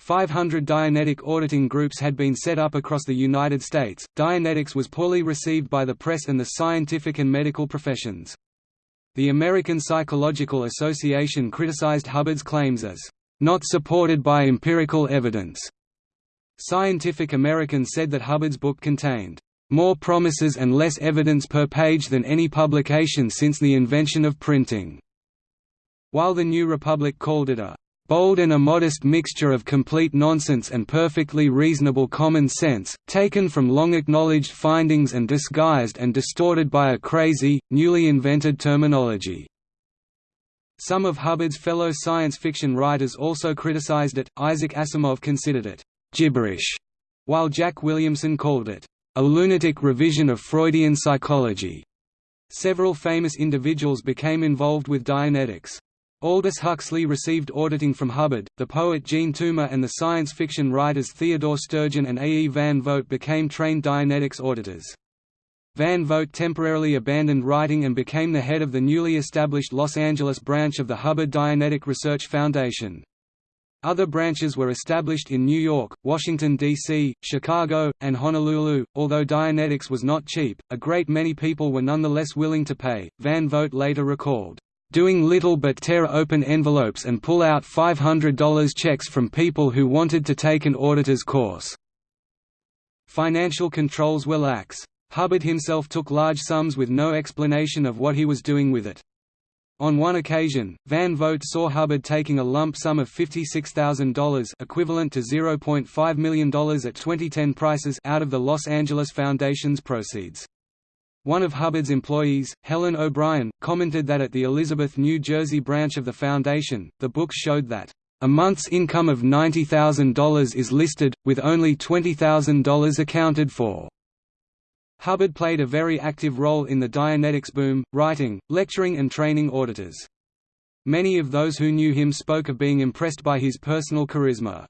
500 Dianetic auditing groups had been set up across the United States. Dianetics was poorly received by the press and the scientific and medical professions. The American Psychological Association criticized Hubbard's claims as, "...not supported by empirical evidence." Scientific American said that Hubbard's book contained, "...more promises and less evidence per page than any publication since the invention of printing." While the New Republic called it a bold and a modest mixture of complete nonsense and perfectly reasonable common sense, taken from long-acknowledged findings and disguised and distorted by a crazy, newly invented terminology. Some of Hubbard's fellow science fiction writers also criticized it. Isaac Asimov considered it gibberish, while Jack Williamson called it a lunatic revision of Freudian psychology. Several famous individuals became involved with Dianetics. Aldous Huxley received auditing from Hubbard, the poet Jean Toomer and the science fiction writers Theodore Sturgeon and A. E. Van Vogt became trained Dianetics auditors. Van Vogt temporarily abandoned writing and became the head of the newly established Los Angeles branch of the Hubbard Dianetic Research Foundation. Other branches were established in New York, Washington, D.C., Chicago, and Honolulu. Although Dianetics was not cheap, a great many people were nonetheless willing to pay, Van Vogt later recalled doing little but tear open envelopes and pull out $500 checks from people who wanted to take an auditor's course. Financial controls were lax. Hubbard himself took large sums with no explanation of what he was doing with it. On one occasion, Van Vogt saw Hubbard taking a lump sum of $56,000 equivalent to $0.5 million at 2010 prices out of the Los Angeles Foundation's proceeds. One of Hubbard's employees, Helen O'Brien, commented that at the Elizabeth, New Jersey branch of the foundation, the books showed that, "...a month's income of $90,000 is listed, with only $20,000 accounted for." Hubbard played a very active role in the Dianetics boom, writing, lecturing and training auditors. Many of those who knew him spoke of being impressed by his personal charisma.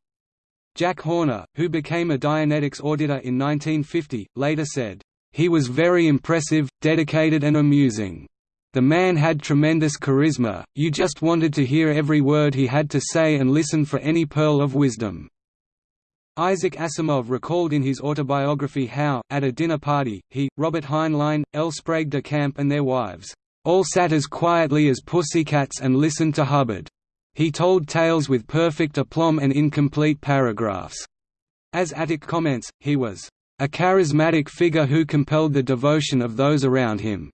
Jack Horner, who became a Dianetics auditor in 1950, later said, "...he was very impressive, dedicated and amusing. The man had tremendous charisma, you just wanted to hear every word he had to say and listen for any pearl of wisdom." Isaac Asimov recalled in his autobiography how, at a dinner party, he, Robert Heinlein, L. Sprague de Camp and their wives, "...all sat as quietly as pussycats and listened to Hubbard. He told tales with perfect aplomb and incomplete paragraphs." As Atack comments, he was, "...a charismatic figure who compelled the devotion of those around him."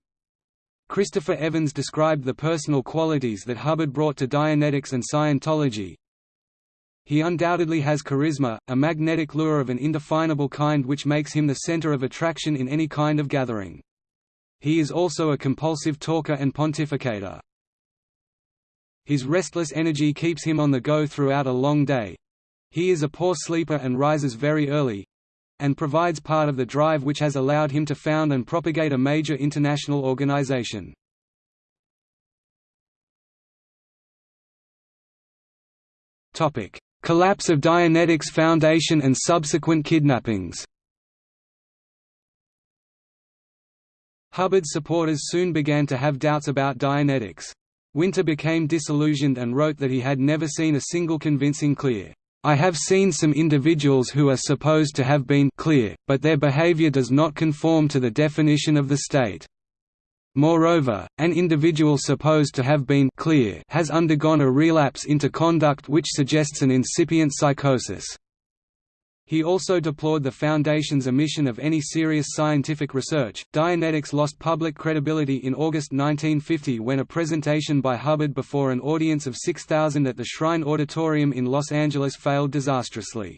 Christopher Evans described the personal qualities that Hubbard brought to Dianetics and Scientology, he undoubtedly has charisma, a magnetic lure of an indefinable kind which makes him the center of attraction in any kind of gathering. He is also a compulsive talker and pontificator. His restless energy keeps him on the go throughout a long day. He is a poor sleeper and rises very early—and provides part of the drive which has allowed him to found and propagate a major international organization. Collapse of Dianetics Foundation and subsequent kidnappings Hubbard's supporters soon began to have doubts about Dianetics. Winter became disillusioned and wrote that he had never seen a single convincing clear, I have seen some individuals who are supposed to have been clear, but their behavior does not conform to the definition of the state. Moreover, an individual supposed to have been clear has undergone a relapse into conduct which suggests an incipient psychosis. He also deplored the Foundation's omission of any serious scientific research. Dianetics lost public credibility in August 1950 when a presentation by Hubbard before an audience of 6,000 at the Shrine Auditorium in Los Angeles failed disastrously.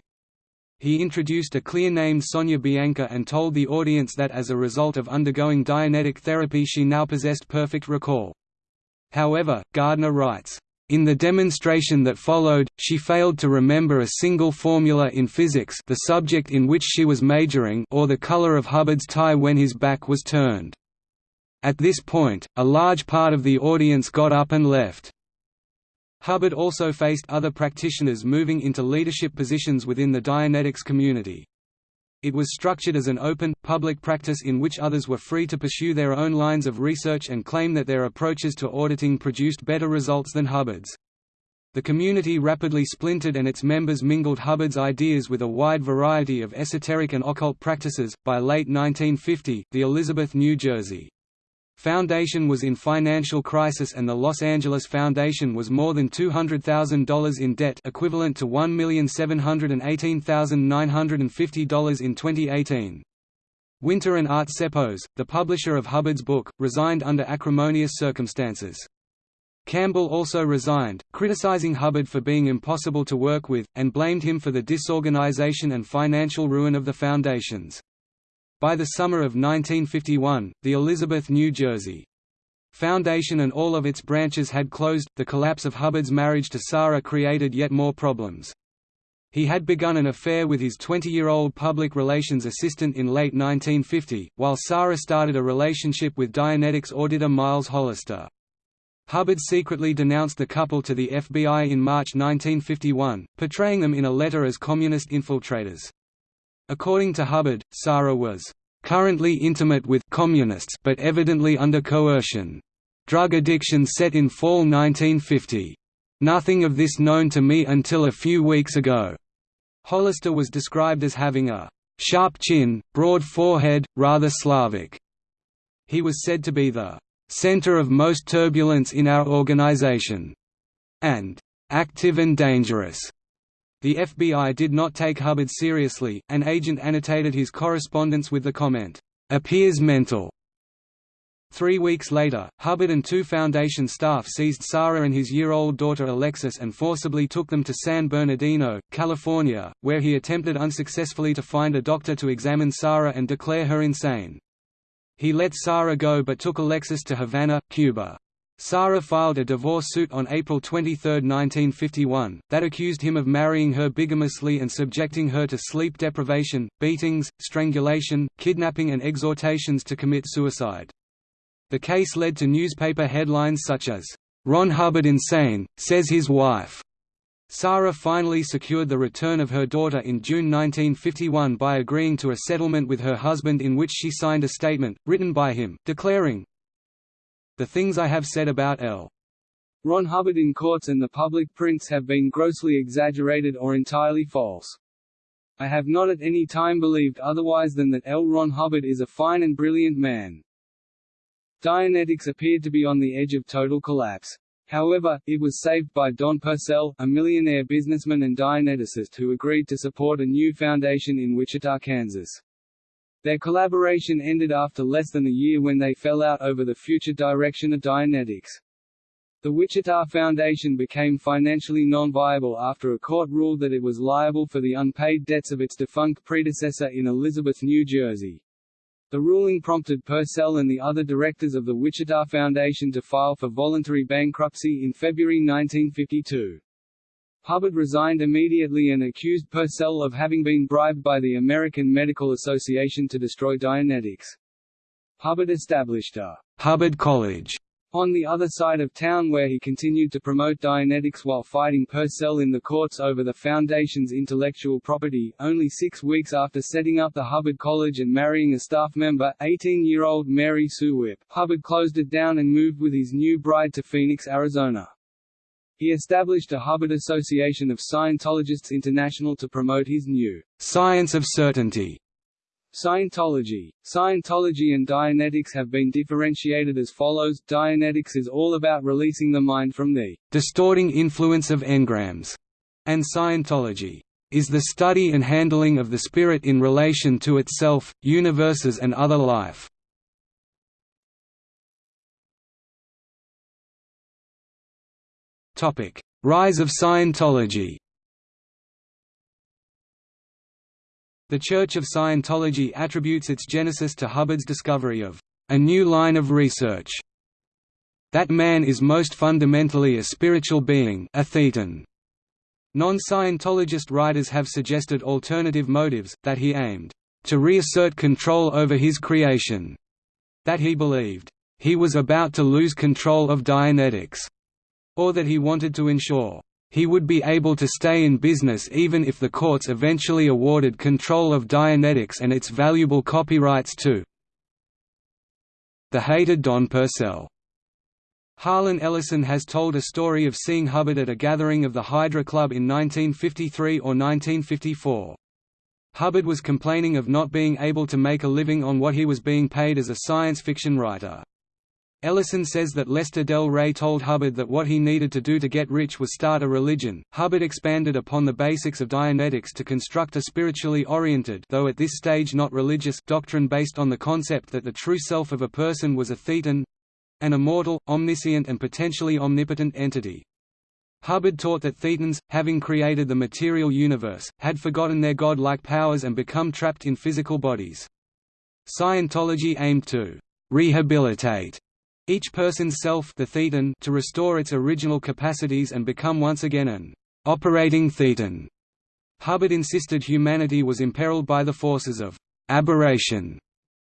He introduced a clear named Sonia Bianca and told the audience that as a result of undergoing Dianetic therapy she now possessed perfect recall. However, Gardner writes, in the demonstration that followed, she failed to remember a single formula in physics the subject in which she was majoring or the color of Hubbard's tie when his back was turned. At this point, a large part of the audience got up and left. Hubbard also faced other practitioners moving into leadership positions within the Dianetics community. It was structured as an open, public practice in which others were free to pursue their own lines of research and claim that their approaches to auditing produced better results than Hubbard's. The community rapidly splintered and its members mingled Hubbard's ideas with a wide variety of esoteric and occult practices. By late 1950, the Elizabeth, New Jersey Foundation was in financial crisis and the Los Angeles Foundation was more than $200,000 in debt equivalent to $1,718,950 in 2018. Winter and Art Ceppos, the publisher of Hubbard's book, resigned under acrimonious circumstances. Campbell also resigned, criticizing Hubbard for being impossible to work with, and blamed him for the disorganization and financial ruin of the foundations. By the summer of 1951, the Elizabeth, New Jersey Foundation and all of its branches had closed. The collapse of Hubbard's marriage to Sara created yet more problems. He had begun an affair with his 20-year-old public relations assistant in late 1950, while Sara started a relationship with Dianetics auditor Miles Hollister. Hubbard secretly denounced the couple to the FBI in March 1951, portraying them in a letter as communist infiltrators. According to Hubbard, Sara was currently intimate with communists but evidently under coercion. Drug addiction set in fall 1950. Nothing of this known to me until a few weeks ago. Hollister was described as having a sharp chin, broad forehead, rather Slavic. He was said to be the center of most turbulence in our organization, and active and dangerous. The FBI did not take Hubbard seriously, an agent annotated his correspondence with the comment, "'Appears mental'". Three weeks later, Hubbard and two Foundation staff seized Sara and his year-old daughter Alexis and forcibly took them to San Bernardino, California, where he attempted unsuccessfully to find a doctor to examine Sara and declare her insane. He let Sara go but took Alexis to Havana, Cuba. Sara filed a divorce suit on April 23, 1951, that accused him of marrying her bigamously and subjecting her to sleep deprivation, beatings, strangulation, kidnapping and exhortations to commit suicide. The case led to newspaper headlines such as, "'Ron Hubbard insane, says his wife' Sara finally secured the return of her daughter in June 1951 by agreeing to a settlement with her husband in which she signed a statement, written by him, declaring, the things I have said about L. Ron Hubbard in courts and the public prints have been grossly exaggerated or entirely false. I have not at any time believed otherwise than that L. Ron Hubbard is a fine and brilliant man. Dianetics appeared to be on the edge of total collapse. However, it was saved by Don Purcell, a millionaire businessman and Dianeticist who agreed to support a new foundation in Wichita, Kansas. Their collaboration ended after less than a year when they fell out over the future direction of Dianetics. The Wichita Foundation became financially non-viable after a court ruled that it was liable for the unpaid debts of its defunct predecessor in Elizabeth, New Jersey. The ruling prompted Purcell and the other directors of the Wichita Foundation to file for voluntary bankruptcy in February 1952. Hubbard resigned immediately and accused Purcell of having been bribed by the American Medical Association to destroy Dianetics. Hubbard established a Hubbard College on the other side of town where he continued to promote Dianetics while fighting Purcell in the courts over the Foundation's intellectual property. Only six weeks after setting up the Hubbard College and marrying a staff member, 18-year-old Mary Sue Whipp, Hubbard closed it down and moved with his new bride to Phoenix, Arizona. He established a Hubbard Association of Scientologists International to promote his new «science of certainty» Scientology. Scientology and Dianetics have been differentiated as follows Dianetics is all about releasing the mind from the «distorting influence of engrams», and Scientology is the study and handling of the spirit in relation to itself, universes and other life. Rise of Scientology The Church of Scientology attributes its genesis to Hubbard's discovery of a new line of research. That man is most fundamentally a spiritual being a thetan. Non-Scientologist writers have suggested alternative motives, that he aimed to reassert control over his creation, that he believed he was about to lose control of Dianetics, or that he wanted to ensure he would be able to stay in business even if the courts eventually awarded control of Dianetics and its valuable copyrights to the hated Don Purcell. Harlan Ellison has told a story of seeing Hubbard at a gathering of the Hydra Club in 1953 or 1954. Hubbard was complaining of not being able to make a living on what he was being paid as a science fiction writer. Ellison says that Lester Del Rey told Hubbard that what he needed to do to get rich was start a religion. Hubbard expanded upon the basics of Dianetics to construct a spiritually oriented though at this stage not religious doctrine based on the concept that the true self of a person was a thetan an immortal, omniscient and potentially omnipotent entity. Hubbard taught that Thetans, having created the material universe, had forgotten their god-like powers and become trapped in physical bodies. Scientology aimed to rehabilitate each person's self the thetan to restore its original capacities and become once again an operating thetan. Hubbard insisted humanity was imperiled by the forces of aberration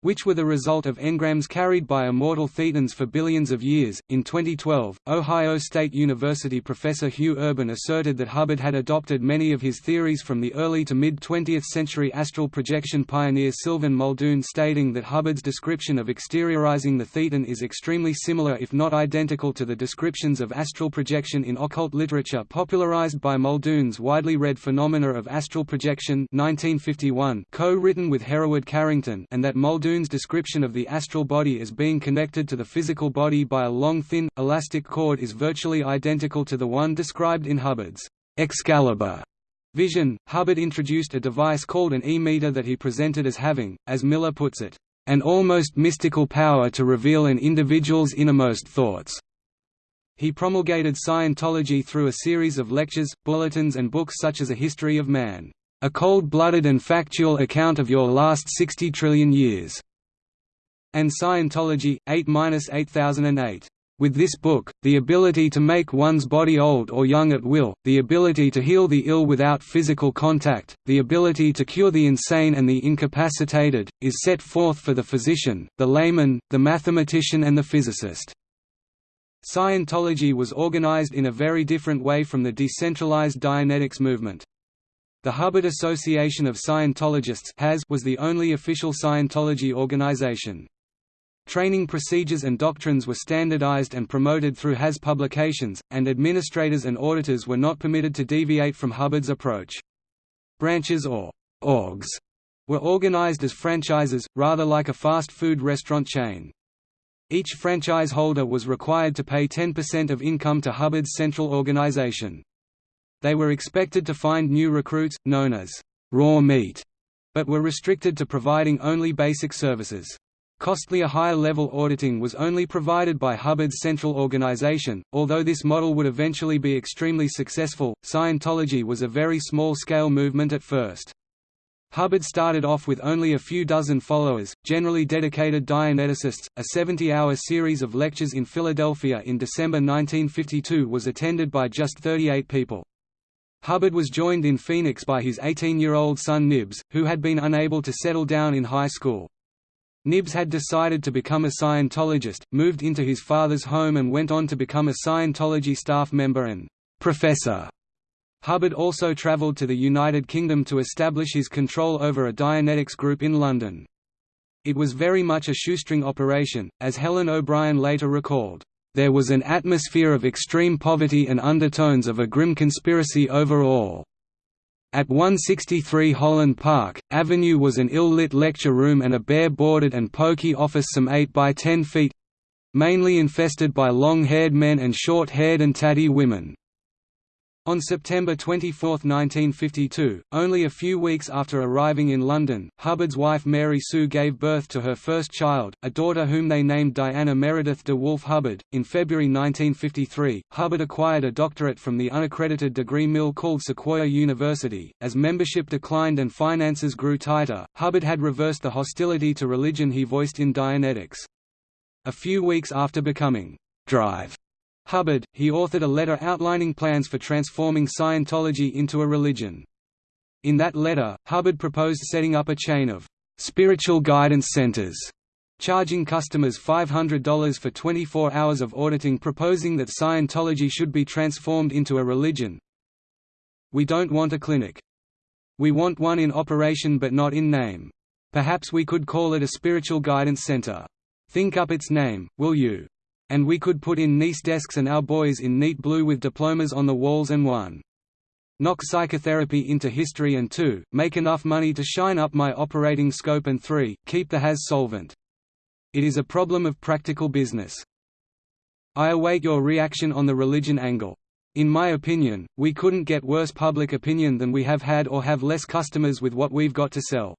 which were the result of engrams carried by immortal thetans for billions of years. In 2012, Ohio State University professor Hugh Urban asserted that Hubbard had adopted many of his theories from the early to mid 20th century astral projection pioneer Sylvan Muldoon, stating that Hubbard's description of exteriorizing the thetan is extremely similar, if not identical, to the descriptions of astral projection in occult literature popularized by Muldoon's widely read Phenomena of Astral Projection 1951, co-written with Hereward Carrington, and that Muldoon Muldoon's description of the astral body as being connected to the physical body by a long thin, elastic cord is virtually identical to the one described in Hubbard's Excalibur vision. Hubbard introduced a device called an e-meter that he presented as having, as Miller puts it, an almost mystical power to reveal an individual's innermost thoughts. He promulgated Scientology through a series of lectures, bulletins and books such as A History of Man. A cold-blooded and factual account of your last 60 trillion years", and Scientology, 8–8008, With this book, the ability to make one's body old or young at will, the ability to heal the ill without physical contact, the ability to cure the insane and the incapacitated, is set forth for the physician, the layman, the mathematician and the physicist. Scientology was organized in a very different way from the decentralized Dianetics movement. The Hubbard Association of Scientologists was the only official Scientology organization. Training procedures and doctrines were standardized and promoted through HAS publications, and administrators and auditors were not permitted to deviate from Hubbard's approach. Branches or orgs were organized as franchises, rather like a fast food restaurant chain. Each franchise holder was required to pay 10% of income to Hubbard's central organization. They were expected to find new recruits, known as raw meat, but were restricted to providing only basic services. Costlier higher-level auditing was only provided by Hubbard's central organization. Although this model would eventually be extremely successful, Scientology was a very small-scale movement at first. Hubbard started off with only a few dozen followers, generally dedicated Dianeticists. A 70-hour series of lectures in Philadelphia in December 1952 was attended by just 38 people. Hubbard was joined in Phoenix by his 18-year-old son Nibs, who had been unable to settle down in high school. Nibs had decided to become a Scientologist, moved into his father's home and went on to become a Scientology staff member and professor. Hubbard also travelled to the United Kingdom to establish his control over a Dianetics group in London. It was very much a shoestring operation, as Helen O'Brien later recalled. There was an atmosphere of extreme poverty and undertones of a grim conspiracy over all. At 163 Holland Park, Avenue was an ill-lit lecture room and a bare-boarded and poky office some 8 by 10 feet—mainly infested by long-haired men and short-haired and tatty women. On September 24, 1952, only a few weeks after arriving in London, Hubbard's wife Mary Sue gave birth to her first child, a daughter whom they named Diana Meredith de Wolfe Hubbard. In February 1953, Hubbard acquired a doctorate from the unaccredited degree mill called Sequoia University. As membership declined and finances grew tighter, Hubbard had reversed the hostility to religion he voiced in Dianetics. A few weeks after becoming Drive Hubbard, he authored a letter outlining plans for transforming Scientology into a religion. In that letter, Hubbard proposed setting up a chain of spiritual guidance centers, charging customers $500 for 24 hours of auditing proposing that Scientology should be transformed into a religion. We don't want a clinic. We want one in operation but not in name. Perhaps we could call it a spiritual guidance center. Think up its name, will you? And we could put in nice desks and our boys in neat blue with diplomas on the walls and one. Knock psychotherapy into history and 2. Make enough money to shine up my operating scope and 3. Keep the HAS solvent. It is a problem of practical business. I await your reaction on the religion angle. In my opinion, we couldn't get worse public opinion than we have had or have less customers with what we've got to sell.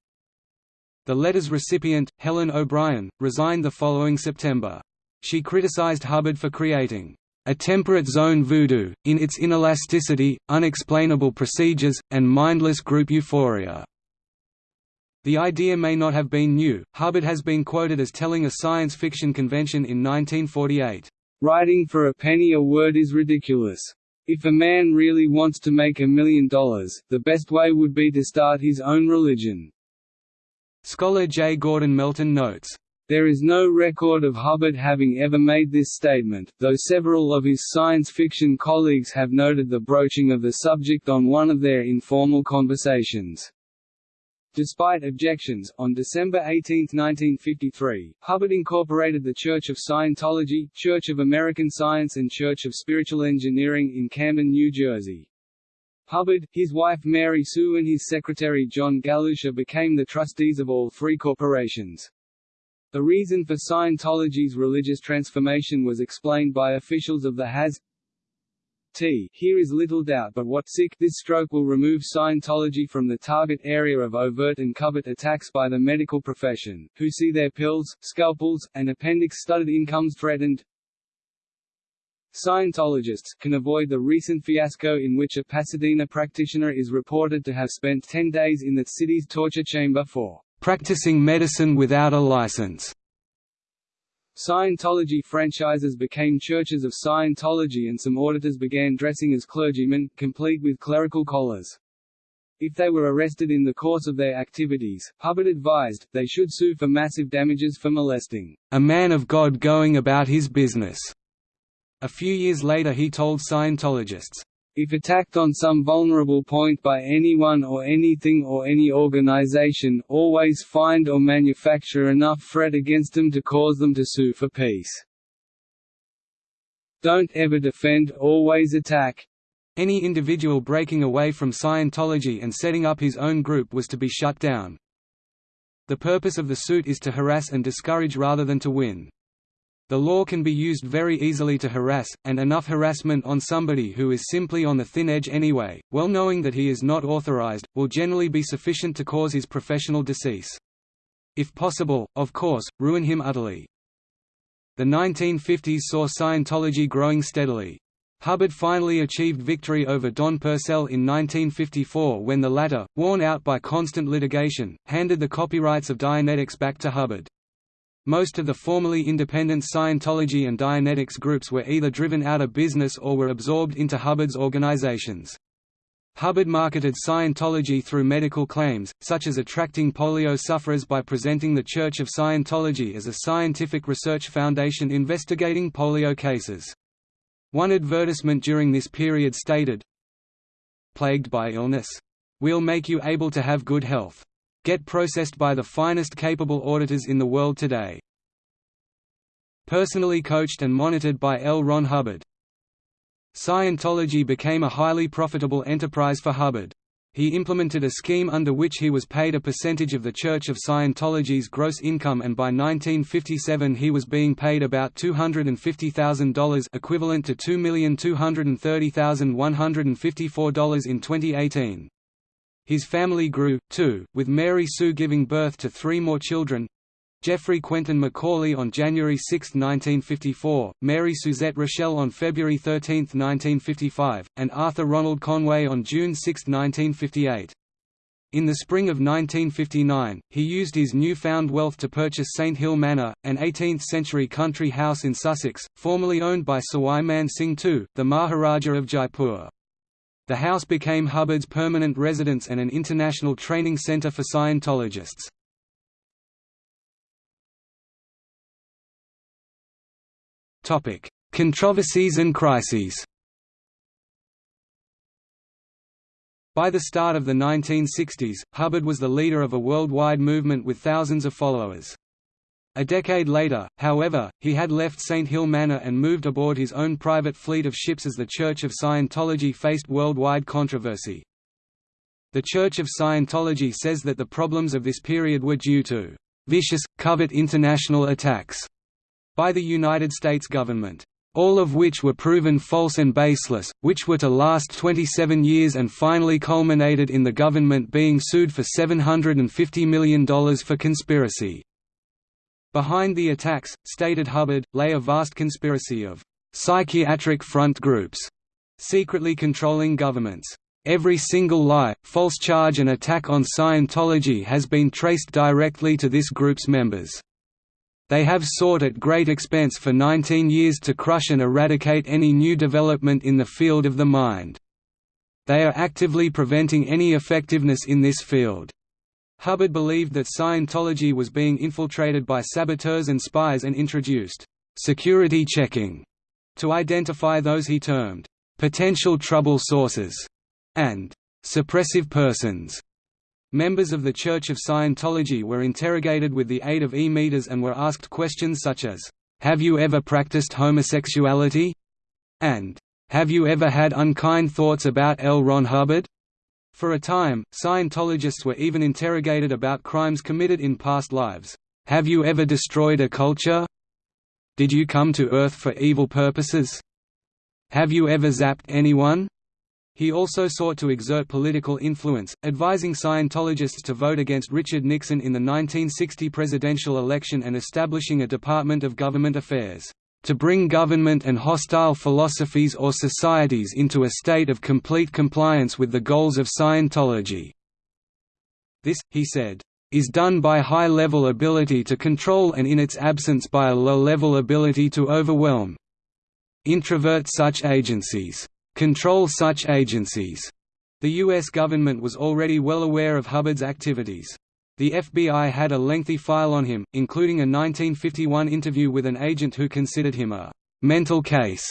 The letter's recipient, Helen O'Brien, resigned the following September. She criticized Hubbard for creating a temperate zone voodoo, in its inelasticity, unexplainable procedures, and mindless group euphoria. The idea may not have been new, Hubbard has been quoted as telling a science fiction convention in 1948, "...writing for a penny a word is ridiculous. If a man really wants to make a million dollars, the best way would be to start his own religion." Scholar J. Gordon Melton notes, there is no record of Hubbard having ever made this statement, though several of his science fiction colleagues have noted the broaching of the subject on one of their informal conversations. Despite objections, on December 18, 1953, Hubbard incorporated the Church of Scientology, Church of American Science and Church of Spiritual Engineering in Camden, New Jersey. Hubbard, his wife Mary Sue and his secretary John Galusha became the trustees of all three corporations. The reason for Scientology's religious transformation was explained by officials of the HAS T. Here is little doubt but what sick this stroke will remove Scientology from the target area of overt and covert attacks by the medical profession, who see their pills, scalpels, and appendix-studded incomes threatened. Scientologists can avoid the recent fiasco in which a Pasadena practitioner is reported to have spent 10 days in the city's torture chamber for practicing medicine without a license. Scientology franchises became churches of Scientology and some auditors began dressing as clergymen, complete with clerical collars. If they were arrested in the course of their activities, Hubbard advised, they should sue for massive damages for molesting, "...a man of God going about his business." A few years later he told Scientologists, if attacked on some vulnerable point by anyone or anything or any organization, always find or manufacture enough threat against them to cause them to sue for peace. Don't ever defend, always attack. Any individual breaking away from Scientology and setting up his own group was to be shut down. The purpose of the suit is to harass and discourage rather than to win. The law can be used very easily to harass, and enough harassment on somebody who is simply on the thin edge anyway, well knowing that he is not authorized, will generally be sufficient to cause his professional decease. If possible, of course, ruin him utterly. The 1950s saw Scientology growing steadily. Hubbard finally achieved victory over Don Purcell in 1954 when the latter, worn out by constant litigation, handed the copyrights of Dianetics back to Hubbard. Most of the formerly independent Scientology and Dianetics groups were either driven out of business or were absorbed into Hubbard's organizations. Hubbard marketed Scientology through medical claims, such as attracting polio sufferers by presenting the Church of Scientology as a scientific research foundation investigating polio cases. One advertisement during this period stated, Plagued by illness? We'll make you able to have good health get processed by the finest capable auditors in the world today. Personally coached and monitored by L. Ron Hubbard. Scientology became a highly profitable enterprise for Hubbard. He implemented a scheme under which he was paid a percentage of the Church of Scientology's gross income and by 1957 he was being paid about $250,000 equivalent to $2,230,154 in 2018. His family grew, too, with Mary Sue giving birth to three more children Jeffrey Quentin Macaulay on January 6, 1954, Mary Suzette Rochelle on February 13, 1955, and Arthur Ronald Conway on June 6, 1958. In the spring of 1959, he used his newfound wealth to purchase St Hill Manor, an 18th-century country house in Sussex, formerly owned by Sawai Man Singh II, the Maharaja of Jaipur. The house became Hubbard's permanent residence and an international training center for Scientologists. Controversies and crises By the start of the 1960s, Hubbard was the leader of a worldwide movement with thousands of followers. A decade later, however, he had left St. Hill Manor and moved aboard his own private fleet of ships as the Church of Scientology faced worldwide controversy. The Church of Scientology says that the problems of this period were due to vicious, covert international attacks by the United States government, all of which were proven false and baseless, which were to last 27 years and finally culminated in the government being sued for $750 million for conspiracy. Behind the attacks, stated Hubbard, lay a vast conspiracy of psychiatric front groups, secretly controlling governments. Every single lie, false charge and attack on Scientology has been traced directly to this group's members. They have sought at great expense for 19 years to crush and eradicate any new development in the field of the mind. They are actively preventing any effectiveness in this field. Hubbard believed that Scientology was being infiltrated by saboteurs and spies and introduced security checking to identify those he termed potential trouble sources and suppressive persons. Members of the Church of Scientology were interrogated with the aid of e-meters and were asked questions such as, "'Have you ever practiced homosexuality?' and "'Have you ever had unkind thoughts about L. Ron Hubbard?' For a time, Scientologists were even interrogated about crimes committed in past lives. Have you ever destroyed a culture? Did you come to Earth for evil purposes? Have you ever zapped anyone? He also sought to exert political influence, advising Scientologists to vote against Richard Nixon in the 1960 presidential election and establishing a Department of Government Affairs to bring government and hostile philosophies or societies into a state of complete compliance with the goals of Scientology." This, he said, is done by high-level ability to control and in its absence by a low-level ability to overwhelm. Introvert such agencies. Control such agencies. The U.S. government was already well aware of Hubbard's activities. The FBI had a lengthy file on him, including a 1951 interview with an agent who considered him a «mental case».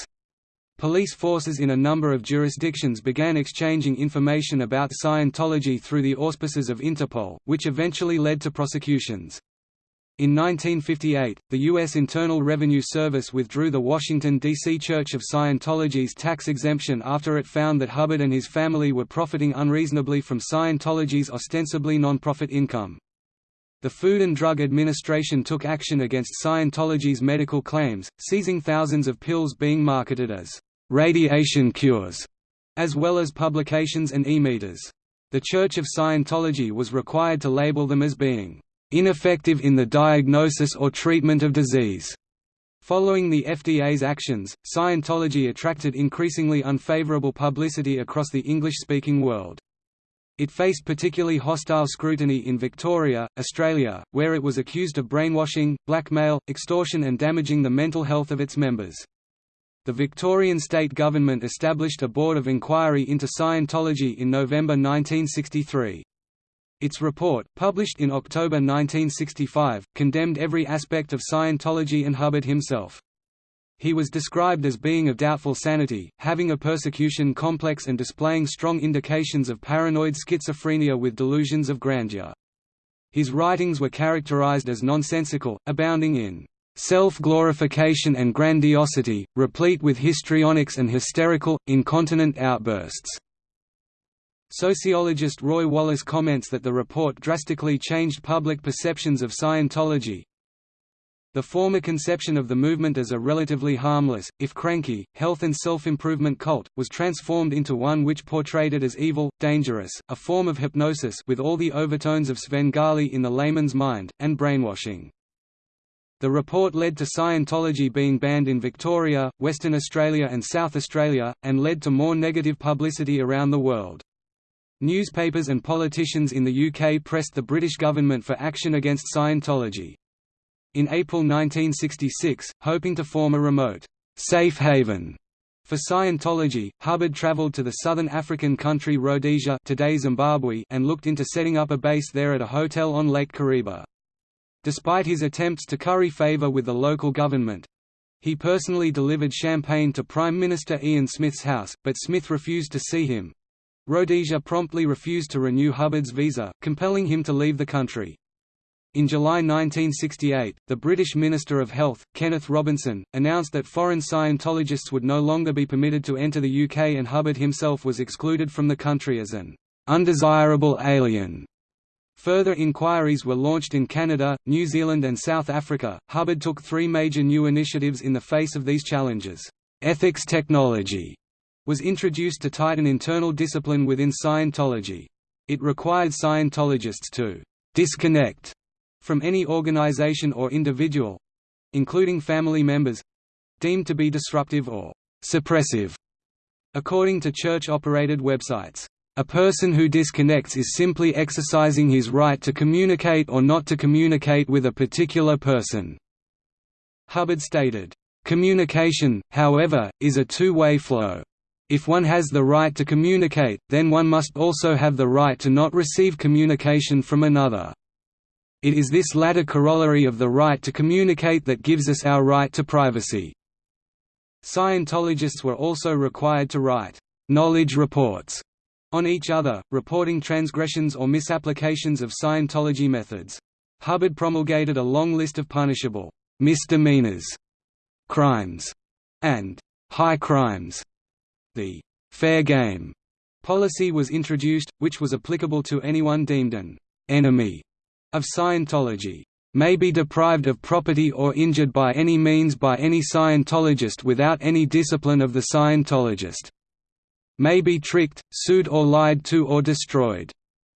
Police forces in a number of jurisdictions began exchanging information about Scientology through the auspices of Interpol, which eventually led to prosecutions. In 1958, the U.S. Internal Revenue Service withdrew the Washington, D.C. Church of Scientology's tax exemption after it found that Hubbard and his family were profiting unreasonably from Scientology's ostensibly non-profit income. The Food and Drug Administration took action against Scientology's medical claims, seizing thousands of pills being marketed as radiation cures, as well as publications and e-meters. The Church of Scientology was required to label them as being ineffective in the diagnosis or treatment of disease. Following the FDA's actions, Scientology attracted increasingly unfavorable publicity across the English-speaking world. It faced particularly hostile scrutiny in Victoria, Australia, where it was accused of brainwashing, blackmail, extortion and damaging the mental health of its members. The Victorian state government established a board of inquiry into Scientology in November 1963. Its report, published in October 1965, condemned every aspect of Scientology and Hubbard himself. He was described as being of doubtful sanity, having a persecution complex and displaying strong indications of paranoid schizophrenia with delusions of grandeur. His writings were characterized as nonsensical, abounding in self-glorification and grandiosity, replete with histrionics and hysterical, incontinent outbursts. Sociologist Roy Wallis comments that the report drastically changed public perceptions of Scientology, the former conception of the movement as a relatively harmless, if cranky, health and self-improvement cult, was transformed into one which portrayed it as evil, dangerous, a form of hypnosis with all the overtones of Svengali in the layman's mind, and brainwashing. The report led to Scientology being banned in Victoria, Western Australia and South Australia, and led to more negative publicity around the world. Newspapers and politicians in the UK pressed the British government for action against Scientology. In April 1966, hoping to form a remote, safe haven for Scientology, Hubbard traveled to the southern African country Rhodesia today Zimbabwe and looked into setting up a base there at a hotel on Lake Kariba. Despite his attempts to curry favor with the local government, he personally delivered champagne to Prime Minister Ian Smith's house, but Smith refused to see him. Rhodesia promptly refused to renew Hubbard's visa, compelling him to leave the country. In July 1968, the British Minister of Health, Kenneth Robinson, announced that foreign Scientologists would no longer be permitted to enter the UK and Hubbard himself was excluded from the country as an undesirable alien. Further inquiries were launched in Canada, New Zealand and South Africa. Hubbard took three major new initiatives in the face of these challenges. Ethics technology was introduced to tighten internal discipline within Scientology. It required Scientologists to disconnect from any organization or individual—including family members—deemed to be disruptive or «suppressive», according to church-operated websites. A person who disconnects is simply exercising his right to communicate or not to communicate with a particular person." Hubbard stated, "...communication, however, is a two-way flow. If one has the right to communicate, then one must also have the right to not receive communication from another." It is this latter corollary of the right to communicate that gives us our right to privacy. Scientologists were also required to write knowledge reports on each other, reporting transgressions or misapplications of Scientology methods. Hubbard promulgated a long list of punishable misdemeanors, crimes, and high crimes. The fair game policy was introduced, which was applicable to anyone deemed an enemy of Scientology may be deprived of property or injured by any means by any Scientologist without any discipline of the Scientologist. May be tricked, sued or lied to or destroyed.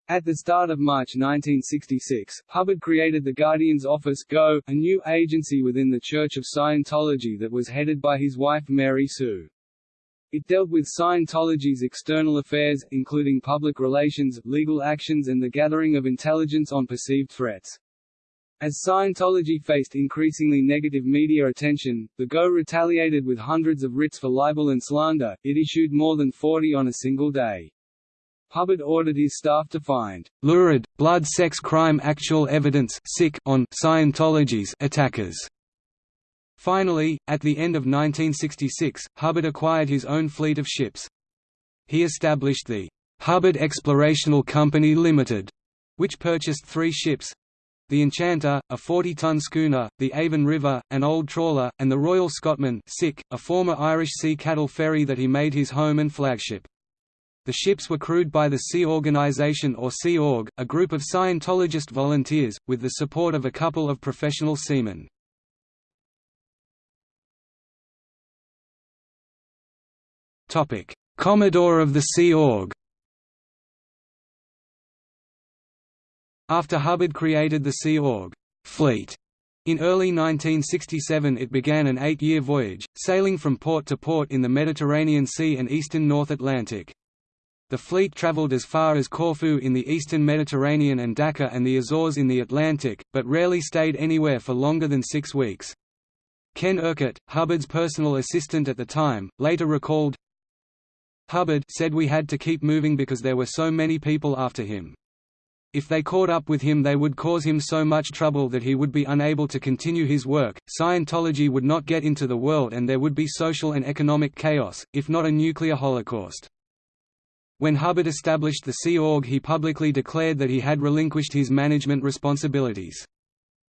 At the start of March 1966, Hubbard created the Guardian's Office Go, a new agency within the Church of Scientology that was headed by his wife Mary Sue. It dealt with Scientology's external affairs, including public relations, legal actions and the gathering of intelligence on perceived threats. As Scientology faced increasingly negative media attention, the GO retaliated with hundreds of writs for libel and slander, it issued more than 40 on a single day. Hubbard ordered his staff to find lurid, blood sex crime actual evidence sick on Scientology's attackers. Finally, at the end of 1966, Hubbard acquired his own fleet of ships. He established the Hubbard Explorational Company Limited, which purchased three ships, the Enchanter, a 40-ton schooner, the Avon River, an old trawler, and the Royal Scotman a former Irish sea cattle ferry that he made his home and flagship. The ships were crewed by the Sea Organization or Sea Org, a group of Scientologist volunteers, with the support of a couple of professional seamen. Commodore of the Sea Org After Hubbard created the Sea Org fleet in early 1967 it began an eight-year voyage, sailing from port to port in the Mediterranean Sea and eastern North Atlantic. The fleet traveled as far as Corfu in the eastern Mediterranean and Dakar and the Azores in the Atlantic, but rarely stayed anywhere for longer than six weeks. Ken Urquhart, Hubbard's personal assistant at the time, later recalled, Hubbard said we had to keep moving because there were so many people after him. If they caught up with him they would cause him so much trouble that he would be unable to continue his work, Scientology would not get into the world and there would be social and economic chaos, if not a nuclear holocaust. When Hubbard established the Sea Org he publicly declared that he had relinquished his management responsibilities.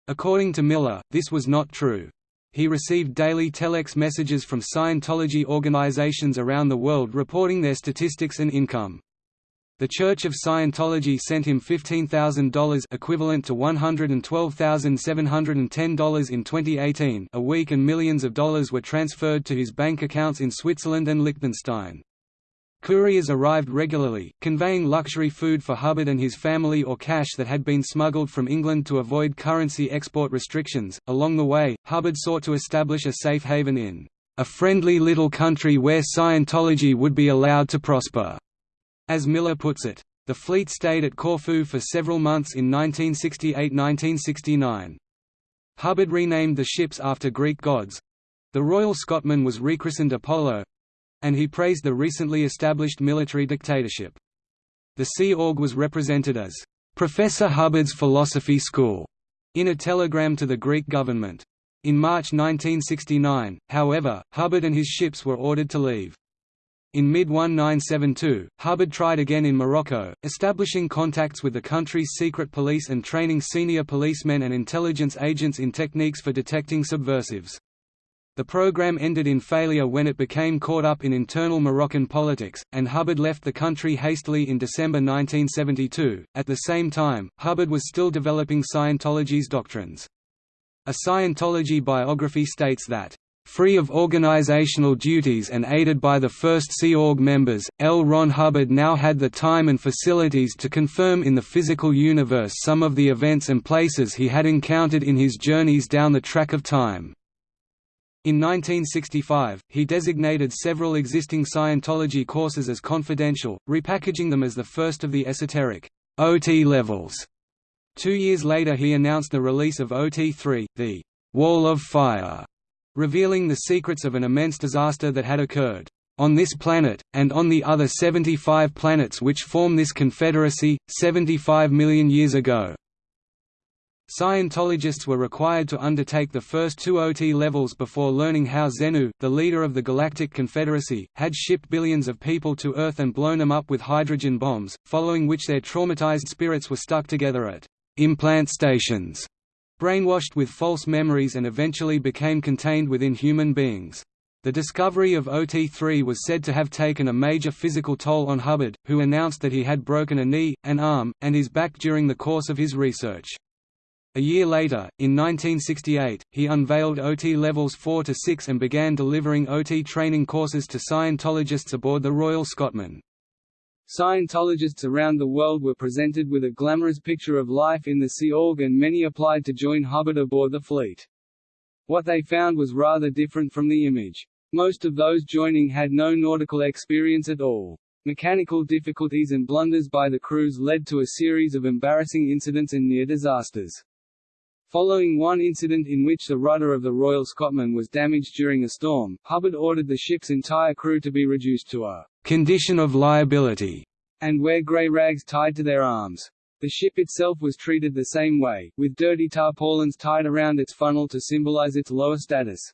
According to Miller, this was not true. He received daily telex messages from Scientology organizations around the world reporting their statistics and income. The Church of Scientology sent him $15,000 equivalent to $112,710 in 2018 a week and millions of dollars were transferred to his bank accounts in Switzerland and Liechtenstein. Couriers arrived regularly, conveying luxury food for Hubbard and his family or cash that had been smuggled from England to avoid currency export restrictions. Along the way, Hubbard sought to establish a safe haven in a friendly little country where Scientology would be allowed to prosper. As Miller puts it, the fleet stayed at Corfu for several months in 1968–1969. Hubbard renamed the ships after Greek gods. The Royal Scotman was rechristened Apollo, and he praised the recently established military dictatorship. The Sea Org was represented as Professor Hubbard's Philosophy School in a telegram to the Greek government. In March 1969, however, Hubbard and his ships were ordered to leave. In mid-1972, Hubbard tried again in Morocco, establishing contacts with the country's secret police and training senior policemen and intelligence agents in techniques for detecting subversives. The program ended in failure when it became caught up in internal Moroccan politics, and Hubbard left the country hastily in December 1972. At the same time, Hubbard was still developing Scientology's doctrines. A Scientology biography states that Free of organizational duties and aided by the first Sea Org members, L. Ron Hubbard now had the time and facilities to confirm in the physical universe some of the events and places he had encountered in his journeys down the track of time. In 1965, he designated several existing Scientology courses as confidential, repackaging them as the first of the esoteric OT levels. Two years later he announced the release of OT3, the Wall of Fire, revealing the secrets of an immense disaster that had occurred on this planet, and on the other 75 planets which form this confederacy, 75 million years ago. Scientologists were required to undertake the first two OT levels before learning how Xenu, the leader of the Galactic Confederacy, had shipped billions of people to Earth and blown them up with hydrogen bombs, following which their traumatized spirits were stuck together at implant stations, brainwashed with false memories and eventually became contained within human beings. The discovery of OT3 was said to have taken a major physical toll on Hubbard, who announced that he had broken a knee, an arm, and his back during the course of his research. A year later, in 1968, he unveiled OT levels 4 to 6 and began delivering OT training courses to Scientologists aboard the Royal Scotman. Scientologists around the world were presented with a glamorous picture of life in the Sea Org and many applied to join Hubbard aboard the fleet. What they found was rather different from the image. Most of those joining had no nautical experience at all. Mechanical difficulties and blunders by the crews led to a series of embarrassing incidents and near disasters. Following one incident in which the rudder of the Royal Scotman was damaged during a storm, Hubbard ordered the ship's entire crew to be reduced to a condition of liability and wear grey rags tied to their arms. The ship itself was treated the same way, with dirty tarpaulins tied around its funnel to symbolize its lower status.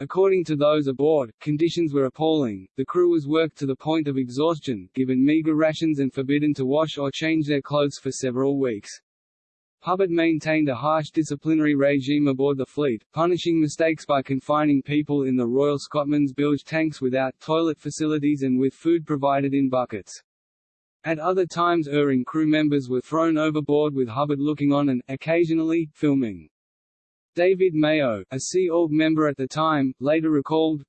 According to those aboard, conditions were appalling, the crew was worked to the point of exhaustion, given meager rations and forbidden to wash or change their clothes for several weeks. Hubbard maintained a harsh disciplinary regime aboard the fleet, punishing mistakes by confining people in the Royal Scotman's bilge tanks without toilet facilities and with food provided in buckets. At other times erring crew members were thrown overboard with Hubbard looking on and, occasionally, filming. David Mayo, a Sea Org member at the time, later recalled,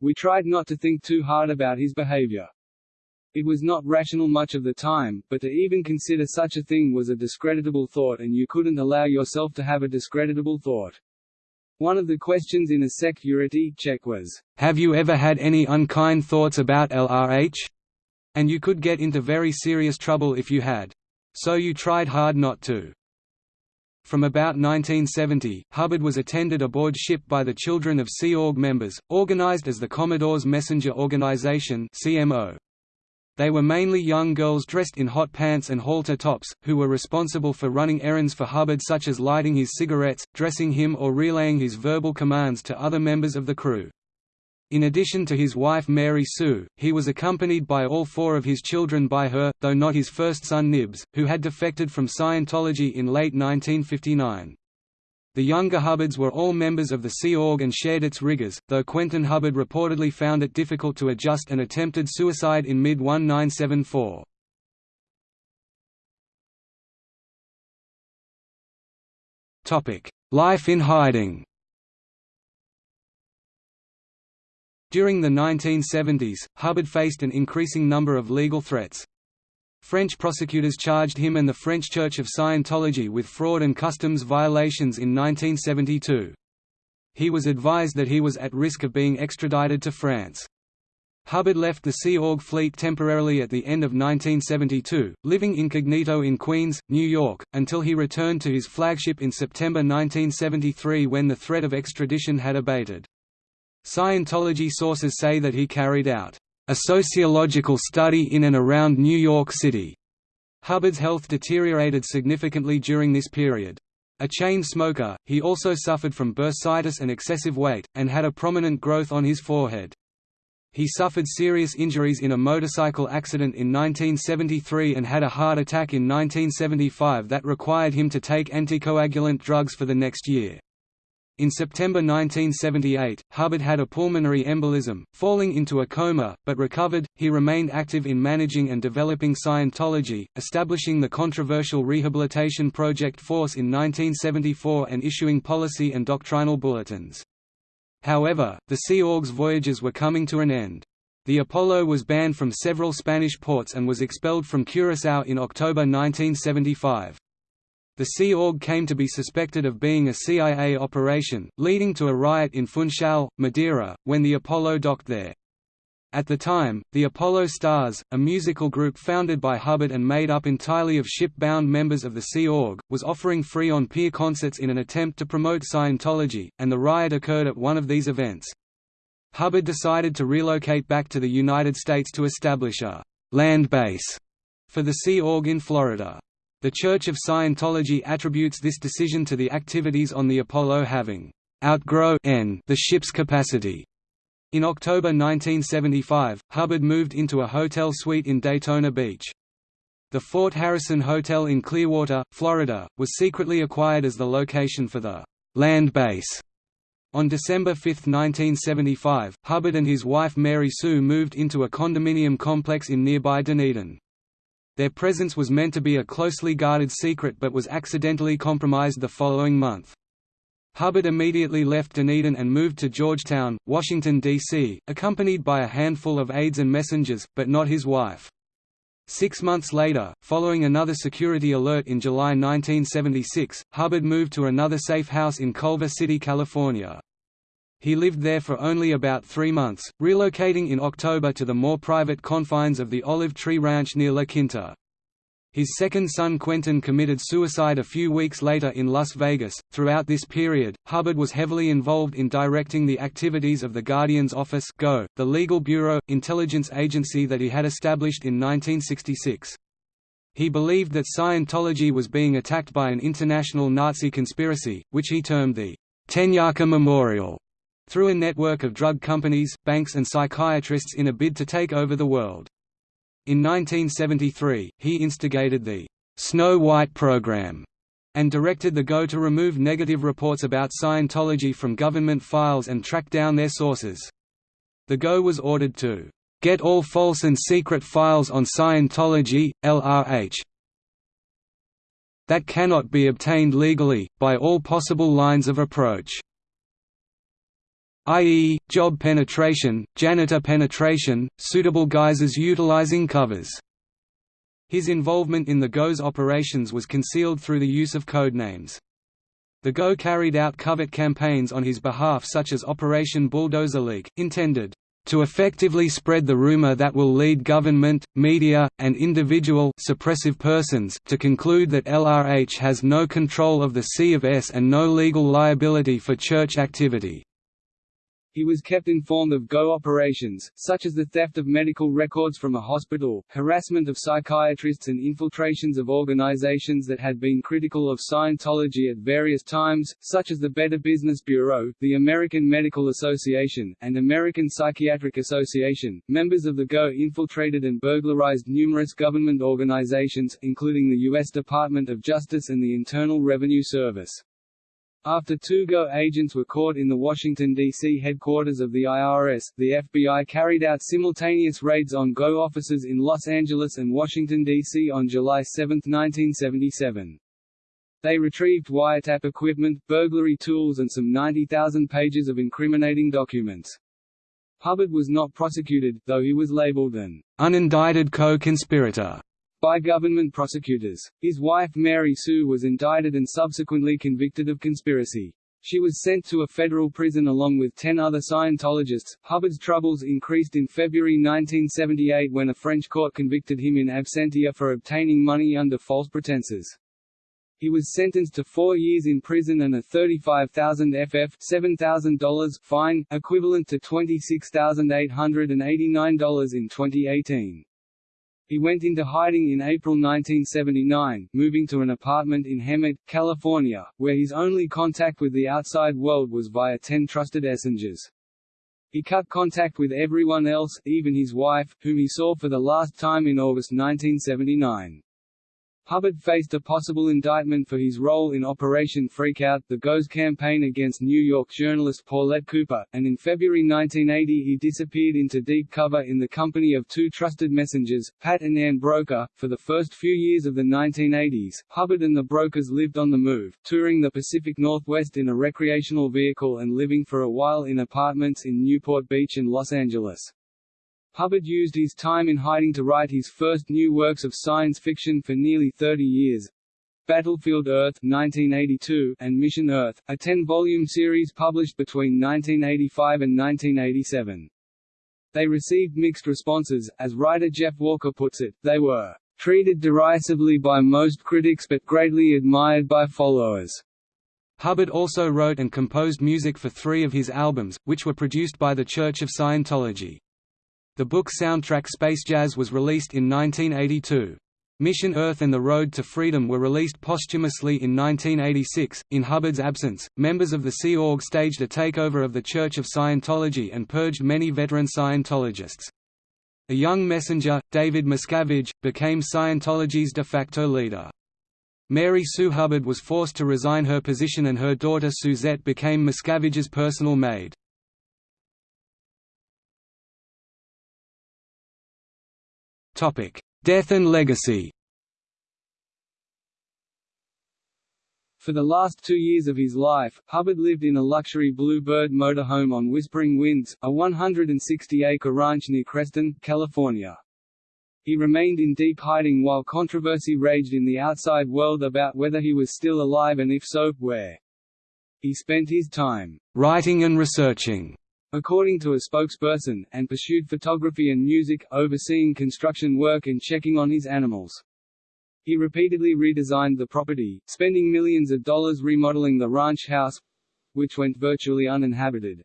We tried not to think too hard about his behavior. It was not rational much of the time, but to even consider such a thing was a discreditable thought and you couldn't allow yourself to have a discreditable thought. One of the questions in a security check was, "'Have you ever had any unkind thoughts about LRH?' And you could get into very serious trouble if you had. So you tried hard not to. From about 1970, Hubbard was attended aboard ship by the Children of Sea Org members, organized as the Commodore's Messenger Organization CMO. They were mainly young girls dressed in hot pants and halter tops, who were responsible for running errands for Hubbard such as lighting his cigarettes, dressing him or relaying his verbal commands to other members of the crew. In addition to his wife Mary Sue, he was accompanied by all four of his children by her, though not his first son Nibs, who had defected from Scientology in late 1959. The younger Hubbards were all members of the Sea Org and shared its rigors, though Quentin Hubbard reportedly found it difficult to adjust and attempted suicide in mid-1974. Life in hiding During the 1970s, Hubbard faced an increasing number of legal threats. French prosecutors charged him and the French Church of Scientology with fraud and customs violations in 1972. He was advised that he was at risk of being extradited to France. Hubbard left the Sea Org fleet temporarily at the end of 1972, living incognito in Queens, New York, until he returned to his flagship in September 1973 when the threat of extradition had abated. Scientology sources say that he carried out a sociological study in and around New York City. Hubbard's health deteriorated significantly during this period. A chain smoker, he also suffered from bursitis and excessive weight, and had a prominent growth on his forehead. He suffered serious injuries in a motorcycle accident in 1973 and had a heart attack in 1975 that required him to take anticoagulant drugs for the next year. In September 1978, Hubbard had a pulmonary embolism, falling into a coma, but recovered. He remained active in managing and developing Scientology, establishing the controversial Rehabilitation Project Force in 1974 and issuing policy and doctrinal bulletins. However, the Sea Org's voyages were coming to an end. The Apollo was banned from several Spanish ports and was expelled from Curaçao in October 1975. The Sea Org came to be suspected of being a CIA operation, leading to a riot in Funchal, Madeira, when the Apollo docked there. At the time, the Apollo Stars, a musical group founded by Hubbard and made up entirely of ship-bound members of the Sea Org, was offering free on-pier concerts in an attempt to promote Scientology, and the riot occurred at one of these events. Hubbard decided to relocate back to the United States to establish a «land base» for the Sea Org in Florida. The Church of Scientology attributes this decision to the activities on the Apollo having outgrow n the ship's capacity. In October 1975, Hubbard moved into a hotel suite in Daytona Beach. The Fort Harrison Hotel in Clearwater, Florida, was secretly acquired as the location for the land base. On December 5, 1975, Hubbard and his wife Mary Sue moved into a condominium complex in nearby Dunedin. Their presence was meant to be a closely guarded secret but was accidentally compromised the following month. Hubbard immediately left Dunedin and moved to Georgetown, Washington, D.C., accompanied by a handful of aides and messengers, but not his wife. Six months later, following another security alert in July 1976, Hubbard moved to another safe house in Culver City, California. He lived there for only about three months, relocating in October to the more private confines of the Olive Tree Ranch near La Quinta. His second son Quentin committed suicide a few weeks later in Las Vegas. Throughout this period, Hubbard was heavily involved in directing the activities of the Guardian's Office (GO), the legal bureau intelligence agency that he had established in 1966. He believed that Scientology was being attacked by an international Nazi conspiracy, which he termed the Tenyaka Memorial, through a network of drug companies, banks and psychiatrists in a bid to take over the world. In 1973, he instigated the Snow White program and directed the GO to remove negative reports about Scientology from government files and track down their sources. The GO was ordered to get all false and secret files on Scientology, LRH, that cannot be obtained legally, by all possible lines of approach i.e., job penetration, janitor penetration, suitable guises utilizing covers. His involvement in the GO's operations was concealed through the use of code names. The GO carried out covert campaigns on his behalf such as Operation Bulldozer Leak, intended to effectively spread the rumor that will lead government, media, and individual suppressive persons to conclude that LRH has no control of the C of S and no legal liability for church activity. He was kept informed of GO operations, such as the theft of medical records from a hospital, harassment of psychiatrists and infiltrations of organizations that had been critical of Scientology at various times, such as the Better Business Bureau, the American Medical Association, and American Psychiatric Association. Members of the GO infiltrated and burglarized numerous government organizations, including the U.S. Department of Justice and the Internal Revenue Service. After two GO agents were caught in the Washington, D.C. headquarters of the IRS, the FBI carried out simultaneous raids on GO offices in Los Angeles and Washington, D.C. on July 7, 1977. They retrieved wiretap equipment, burglary tools and some 90,000 pages of incriminating documents. Hubbard was not prosecuted, though he was labeled an unindicted co-conspirator by government prosecutors. His wife Mary Sue was indicted and subsequently convicted of conspiracy. She was sent to a federal prison along with ten other Scientologists. Hubbard's troubles increased in February 1978 when a French court convicted him in absentia for obtaining money under false pretenses. He was sentenced to four years in prison and a 35,000 FF $7,000 fine, equivalent to $26,889 in 2018. He went into hiding in April 1979, moving to an apartment in Hemet, California, where his only contact with the outside world was via ten trusted essengers. He cut contact with everyone else, even his wife, whom he saw for the last time in August 1979. Hubbard faced a possible indictment for his role in Operation Freakout, the GO's campaign against New York journalist Paulette Cooper, and in February 1980 he disappeared into deep cover in the company of two trusted messengers, Pat and Ann Broeker. For the first few years of the 1980s, Hubbard and the Broekers lived on the move, touring the Pacific Northwest in a recreational vehicle and living for a while in apartments in Newport Beach and Los Angeles. Hubbard used his time in hiding to write his first new works of science fiction for nearly 30 years. Battlefield Earth 1982 and Mission Earth, a 10-volume series published between 1985 and 1987. They received mixed responses, as writer Jeff Walker puts it, they were treated derisively by most critics but greatly admired by followers. Hubbard also wrote and composed music for three of his albums, which were produced by the Church of Scientology. The book soundtrack Space Jazz was released in 1982. Mission Earth and The Road to Freedom were released posthumously in 1986. In Hubbard's absence, members of the Sea Org staged a takeover of the Church of Scientology and purged many veteran Scientologists. A young messenger, David Miscavige, became Scientology's de facto leader. Mary Sue Hubbard was forced to resign her position and her daughter Suzette became Miscavige's personal maid. Death and legacy For the last two years of his life, Hubbard lived in a luxury Bluebird motorhome on Whispering Winds, a 160-acre ranch near Creston, California. He remained in deep hiding while controversy raged in the outside world about whether he was still alive and if so, where. He spent his time writing and researching according to a spokesperson, and pursued photography and music, overseeing construction work and checking on his animals. He repeatedly redesigned the property, spending millions of dollars remodeling the ranch house—which went virtually uninhabited,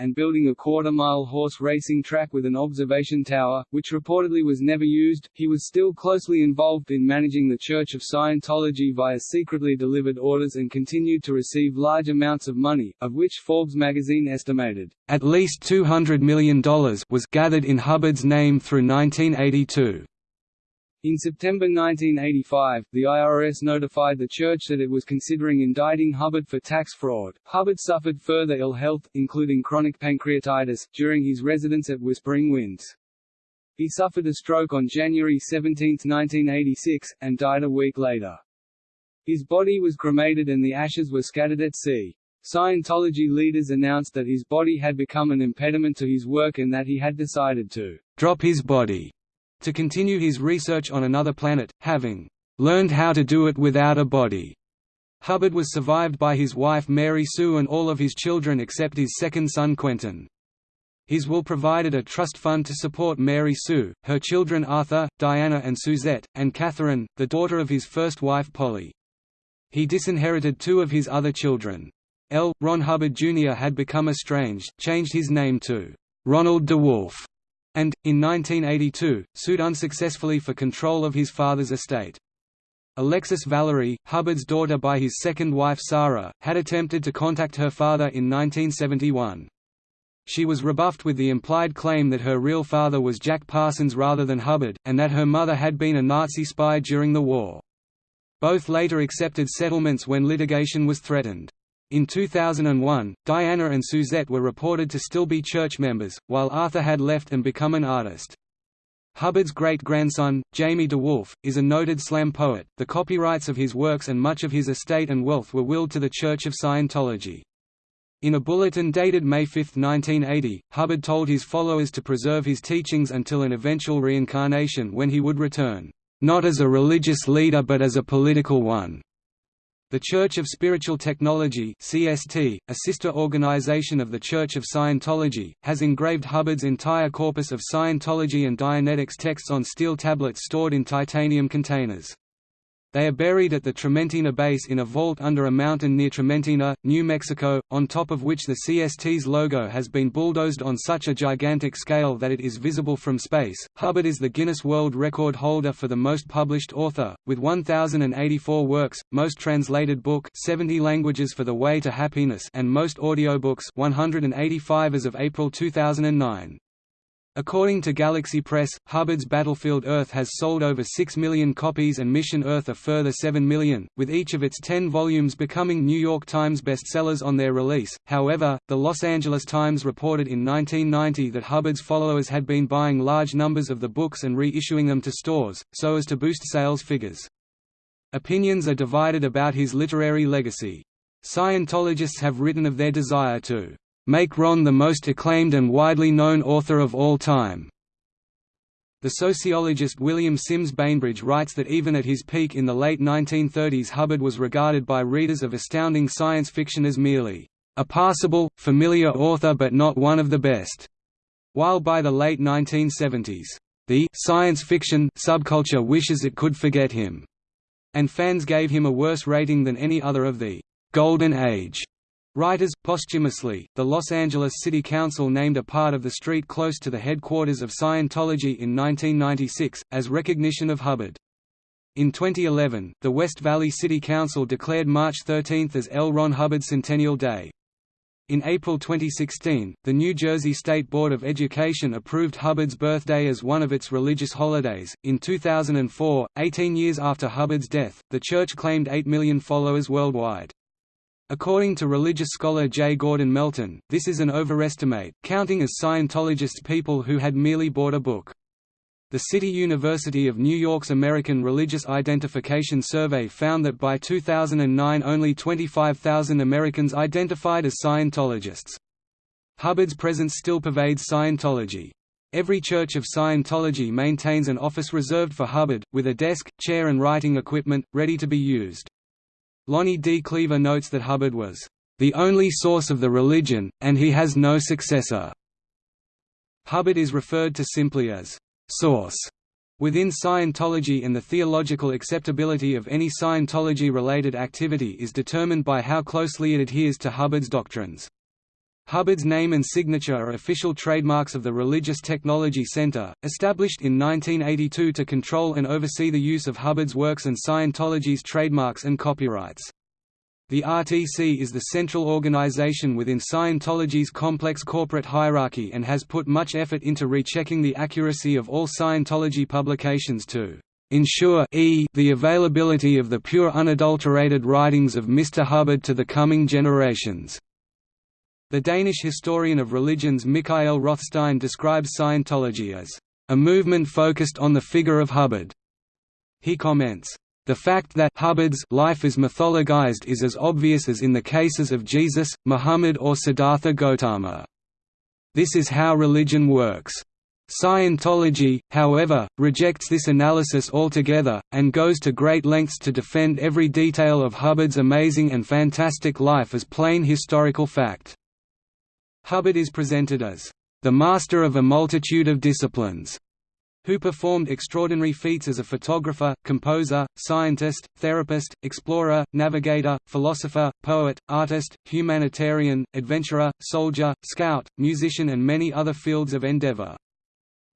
and building a quarter-mile horse racing track with an observation tower, which reportedly was never used. He was still closely involved in managing the Church of Scientology via secretly delivered orders and continued to receive large amounts of money, of which Forbes magazine estimated, at least $200 million was gathered in Hubbard's name through 1982. In September 1985, the IRS notified the church that it was considering indicting Hubbard for tax fraud. Hubbard suffered further ill health, including chronic pancreatitis, during his residence at Whispering Winds. He suffered a stroke on January 17, 1986, and died a week later. His body was cremated and the ashes were scattered at sea. Scientology leaders announced that his body had become an impediment to his work and that he had decided to drop his body to continue his research on another planet, having learned how to do it without a body. Hubbard was survived by his wife Mary Sue and all of his children except his second son Quentin. His will provided a trust fund to support Mary Sue, her children Arthur, Diana and Suzette, and Catherine, the daughter of his first wife Polly. He disinherited two of his other children. L. Ron Hubbard Jr. had become estranged, changed his name to Ronald DeWolf, and, in 1982, sued unsuccessfully for control of his father's estate. Alexis Valerie, Hubbard's daughter by his second wife Sara, had attempted to contact her father in 1971. She was rebuffed with the implied claim that her real father was Jack Parsons rather than Hubbard, and that her mother had been a Nazi spy during the war. Both later accepted settlements when litigation was threatened. In 2001, Diana and Suzette were reported to still be church members, while Arthur had left and become an artist. Hubbard's great-grandson, Jamie DeWolf, is a noted slam poet. The copyrights of his works and much of his estate and wealth were willed to the Church of Scientology. In a bulletin dated May 5, 1980, Hubbard told his followers to preserve his teachings until an eventual reincarnation when he would return, "...not as a religious leader but as a political one." The Church of Spiritual Technology CST, a sister organization of the Church of Scientology, has engraved Hubbard's entire corpus of Scientology and Dianetics texts on steel tablets stored in titanium containers. They are buried at the Trementina base in a vault under a mountain near Trementina, New Mexico, on top of which the CST's logo has been bulldozed on such a gigantic scale that it is visible from space. Hubbard is the Guinness World Record holder for the most published author, with 1,084 works, most translated book 70 languages for The Way to Happiness and most audiobooks 185 as of April 2009. According to Galaxy Press, Hubbard's Battlefield Earth has sold over 6 million copies and Mission Earth a further 7 million, with each of its 10 volumes becoming New York Times bestsellers on their release. However, the Los Angeles Times reported in 1990 that Hubbard's followers had been buying large numbers of the books and reissuing them to stores, so as to boost sales figures. Opinions are divided about his literary legacy. Scientologists have written of their desire to make Ron the most acclaimed and widely known author of all time. The sociologist William Sims Bainbridge writes that even at his peak in the late 1930s Hubbard was regarded by readers of astounding science fiction as merely a passable, familiar author but not one of the best, while by the late 1970s, the science fiction subculture wishes it could forget him, and fans gave him a worse rating than any other of the Golden Age Writers, posthumously, the Los Angeles City Council named a part of the street close to the headquarters of Scientology in 1996, as recognition of Hubbard. In 2011, the West Valley City Council declared March 13 as L. Ron Hubbard Centennial Day. In April 2016, the New Jersey State Board of Education approved Hubbard's birthday as one of its religious holidays. In 2004, 18 years after Hubbard's death, the church claimed 8 million followers worldwide. According to religious scholar J. Gordon Melton, this is an overestimate, counting as Scientologists people who had merely bought a book. The City University of New York's American Religious Identification Survey found that by 2009 only 25,000 Americans identified as Scientologists. Hubbard's presence still pervades Scientology. Every Church of Scientology maintains an office reserved for Hubbard, with a desk, chair and writing equipment, ready to be used. Lonnie D. Kliever notes that Hubbard was the only source of the religion, and he has no successor." Hubbard is referred to simply as «source» within Scientology and the theological acceptability of any Scientology-related activity is determined by how closely it adheres to Hubbard's doctrines. Hubbard's name and signature are official trademarks of the Religious Technology Center, established in 1982 to control and oversee the use of Hubbard's works and Scientology's trademarks and copyrights. The RTC is the central organization within Scientology's complex corporate hierarchy and has put much effort into rechecking the accuracy of all Scientology publications to ensure e the availability of the pure unadulterated writings of Mr. Hubbard to the coming generations. The Danish historian of religions Mikael Rothstein describes Scientology as a movement focused on the figure of Hubbard. He comments, the fact that Hubbard's life is mythologized is as obvious as in the cases of Jesus, Muhammad or Siddhartha Gautama. This is how religion works. Scientology, however, rejects this analysis altogether, and goes to great lengths to defend every detail of Hubbard's amazing and fantastic life as plain historical fact. Hubbard is presented as the master of a multitude of disciplines, who performed extraordinary feats as a photographer, composer, scientist, therapist, explorer, navigator, philosopher, poet, artist, humanitarian, adventurer, soldier, scout, musician and many other fields of endeavor.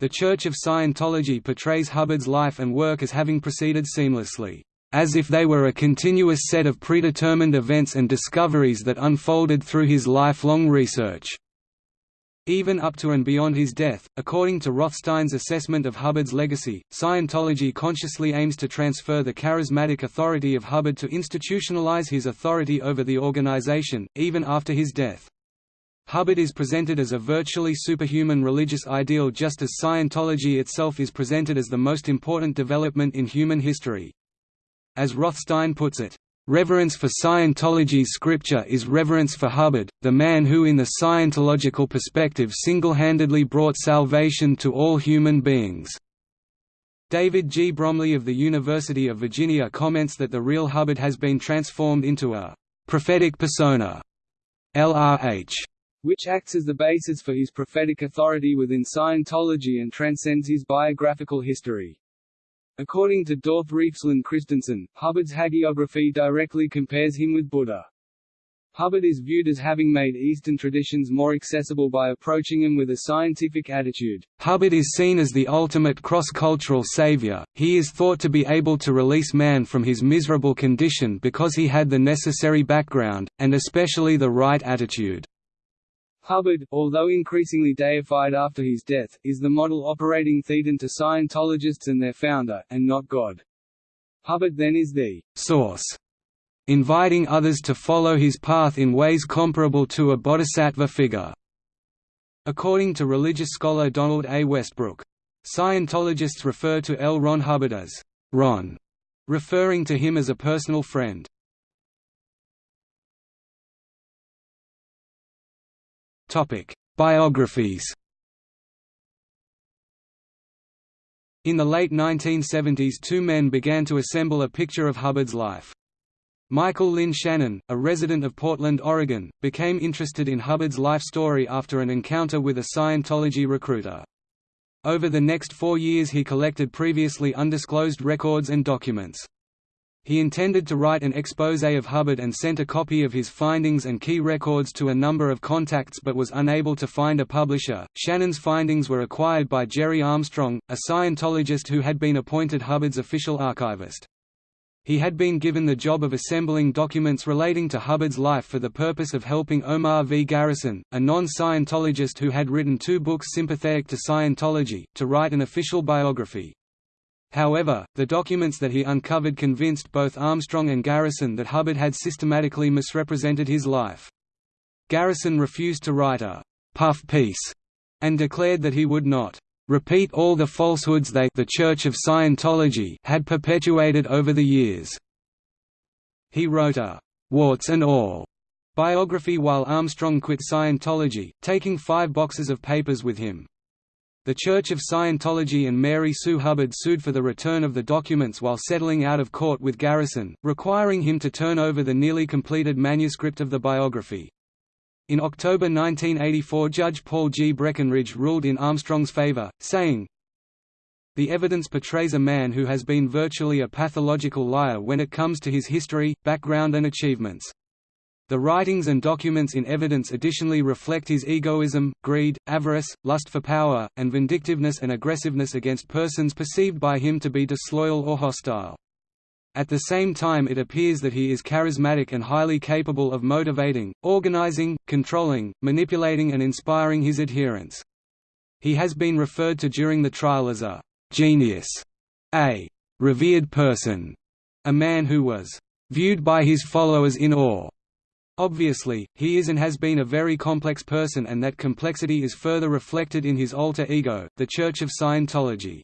The Church of Scientology portrays Hubbard's life and work as having proceeded seamlessly, as if they were a continuous set of predetermined events and discoveries that unfolded through his lifelong research. Even up to and beyond his death, according to Rothstein's assessment of Hubbard's legacy, Scientology consciously aims to transfer the charismatic authority of Hubbard to institutionalize his authority over the organization, even after his death. Hubbard is presented as a virtually superhuman religious ideal just as Scientology itself is presented as the most important development in human history. As Rothstein puts it, Reverence for Scientology's scripture is reverence for Hubbard, the man who in the Scientological perspective single-handedly brought salvation to all human beings. David G. Bromley of the University of Virginia comments that the real Hubbard has been transformed into a «prophetic persona» LRH, which acts as the basis for his prophetic authority within Scientology and transcends his biographical history. According to Dorthe Refslund Christensen, Hubbard's hagiography directly compares him with Buddha. Hubbard is viewed as having made Eastern traditions more accessible by approaching them with a scientific attitude. Hubbard is seen as the ultimate cross-cultural savior, he is thought to be able to release man from his miserable condition because he had the necessary background, and especially the right attitude. Hubbard, although increasingly deified after his death, is the model operating thetan to Scientologists and their founder, and not God. Hubbard then is the source, inviting others to follow his path in ways comparable to a bodhisattva figure. According to religious scholar Donald A. Westbrook, Scientologists refer to L. Ron Hubbard as Ron, referring to him as a personal friend. Biographies In the late 1970s two men began to assemble a picture of Hubbard's life. Michael Lynn Shannon, a resident of Portland, Oregon, became interested in Hubbard's life story after an encounter with a Scientology recruiter. Over the next four years he collected previously undisclosed records and documents. He intended to write an exposé of Hubbard and sent a copy of his findings and key records to a number of contacts but was unable to find a publisher. Shannon's findings were acquired by Gerry Armstrong, a Scientologist who had been appointed Hubbard's official archivist. He had been given the job of assembling documents relating to Hubbard's life for the purpose of helping Omar V. Garrison, a non-Scientologist who had written two books sympathetic to Scientology, to write an official biography. However, the documents that he uncovered convinced both Armstrong and Garrison that Hubbard had systematically misrepresented his life. Garrison refused to write a «puff piece» and declared that he would not «repeat all the falsehoods they the Church of Scientology had perpetuated over the years». He wrote a «warts and all» biography while Armstrong quit Scientology, taking five boxes of papers with him. The Church of Scientology and Mary Sue Hubbard sued for the return of the documents while settling out of court with Garrison, requiring him to turn over the nearly completed manuscript of the biography. In October 1984 Judge Paul G. Breckenridge ruled in Armstrong's favor, saying, The evidence portrays a man who has been virtually a pathological liar when it comes to his history, background and achievements. The writings and documents in evidence additionally reflect his egoism, greed, avarice, lust for power, and vindictiveness and aggressiveness against persons perceived by him to be disloyal or hostile. At the same time it appears that he is charismatic and highly capable of motivating, organizing, controlling, manipulating and inspiring his adherents. He has been referred to during the trial as a «genius», a «revered person», a man who was «viewed by his followers in awe». Obviously, he is and has been a very complex person and that complexity is further reflected in his alter ego, the Church of Scientology.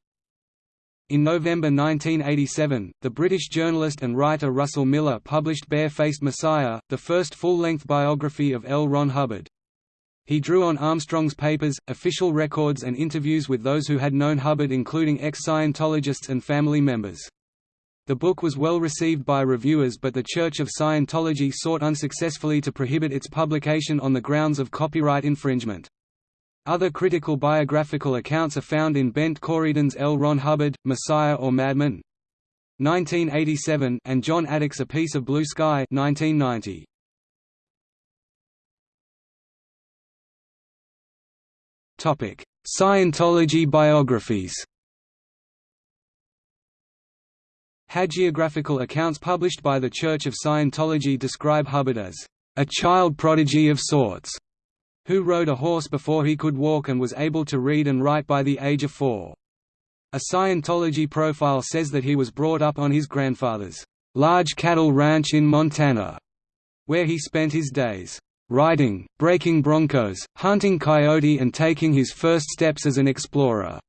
In November 1987, the British journalist and writer Russell Miller published Barefaced Messiah, the first full-length biography of L. Ron Hubbard. He drew on Armstrong's papers, official records and interviews with those who had known Hubbard including ex-Scientologists and family members. The book was well received by reviewers but the Church of Scientology sought unsuccessfully to prohibit its publication on the grounds of copyright infringement. Other critical biographical accounts are found in Bent Corydon's L. Ron Hubbard, Messiah or Madman 1987 and Jon Atack's A Piece of Blue Sky 1990. Topic: Scientology biographies. Hagiographical accounts published by the Church of Scientology describe Hubbard as a child prodigy of sorts who rode a horse before he could walk and was able to read and write by the age of four. A Scientology profile says that he was brought up on his grandfather's large cattle ranch in Montana, where he spent his days riding, breaking broncos, hunting coyote and taking his first steps as an explorer.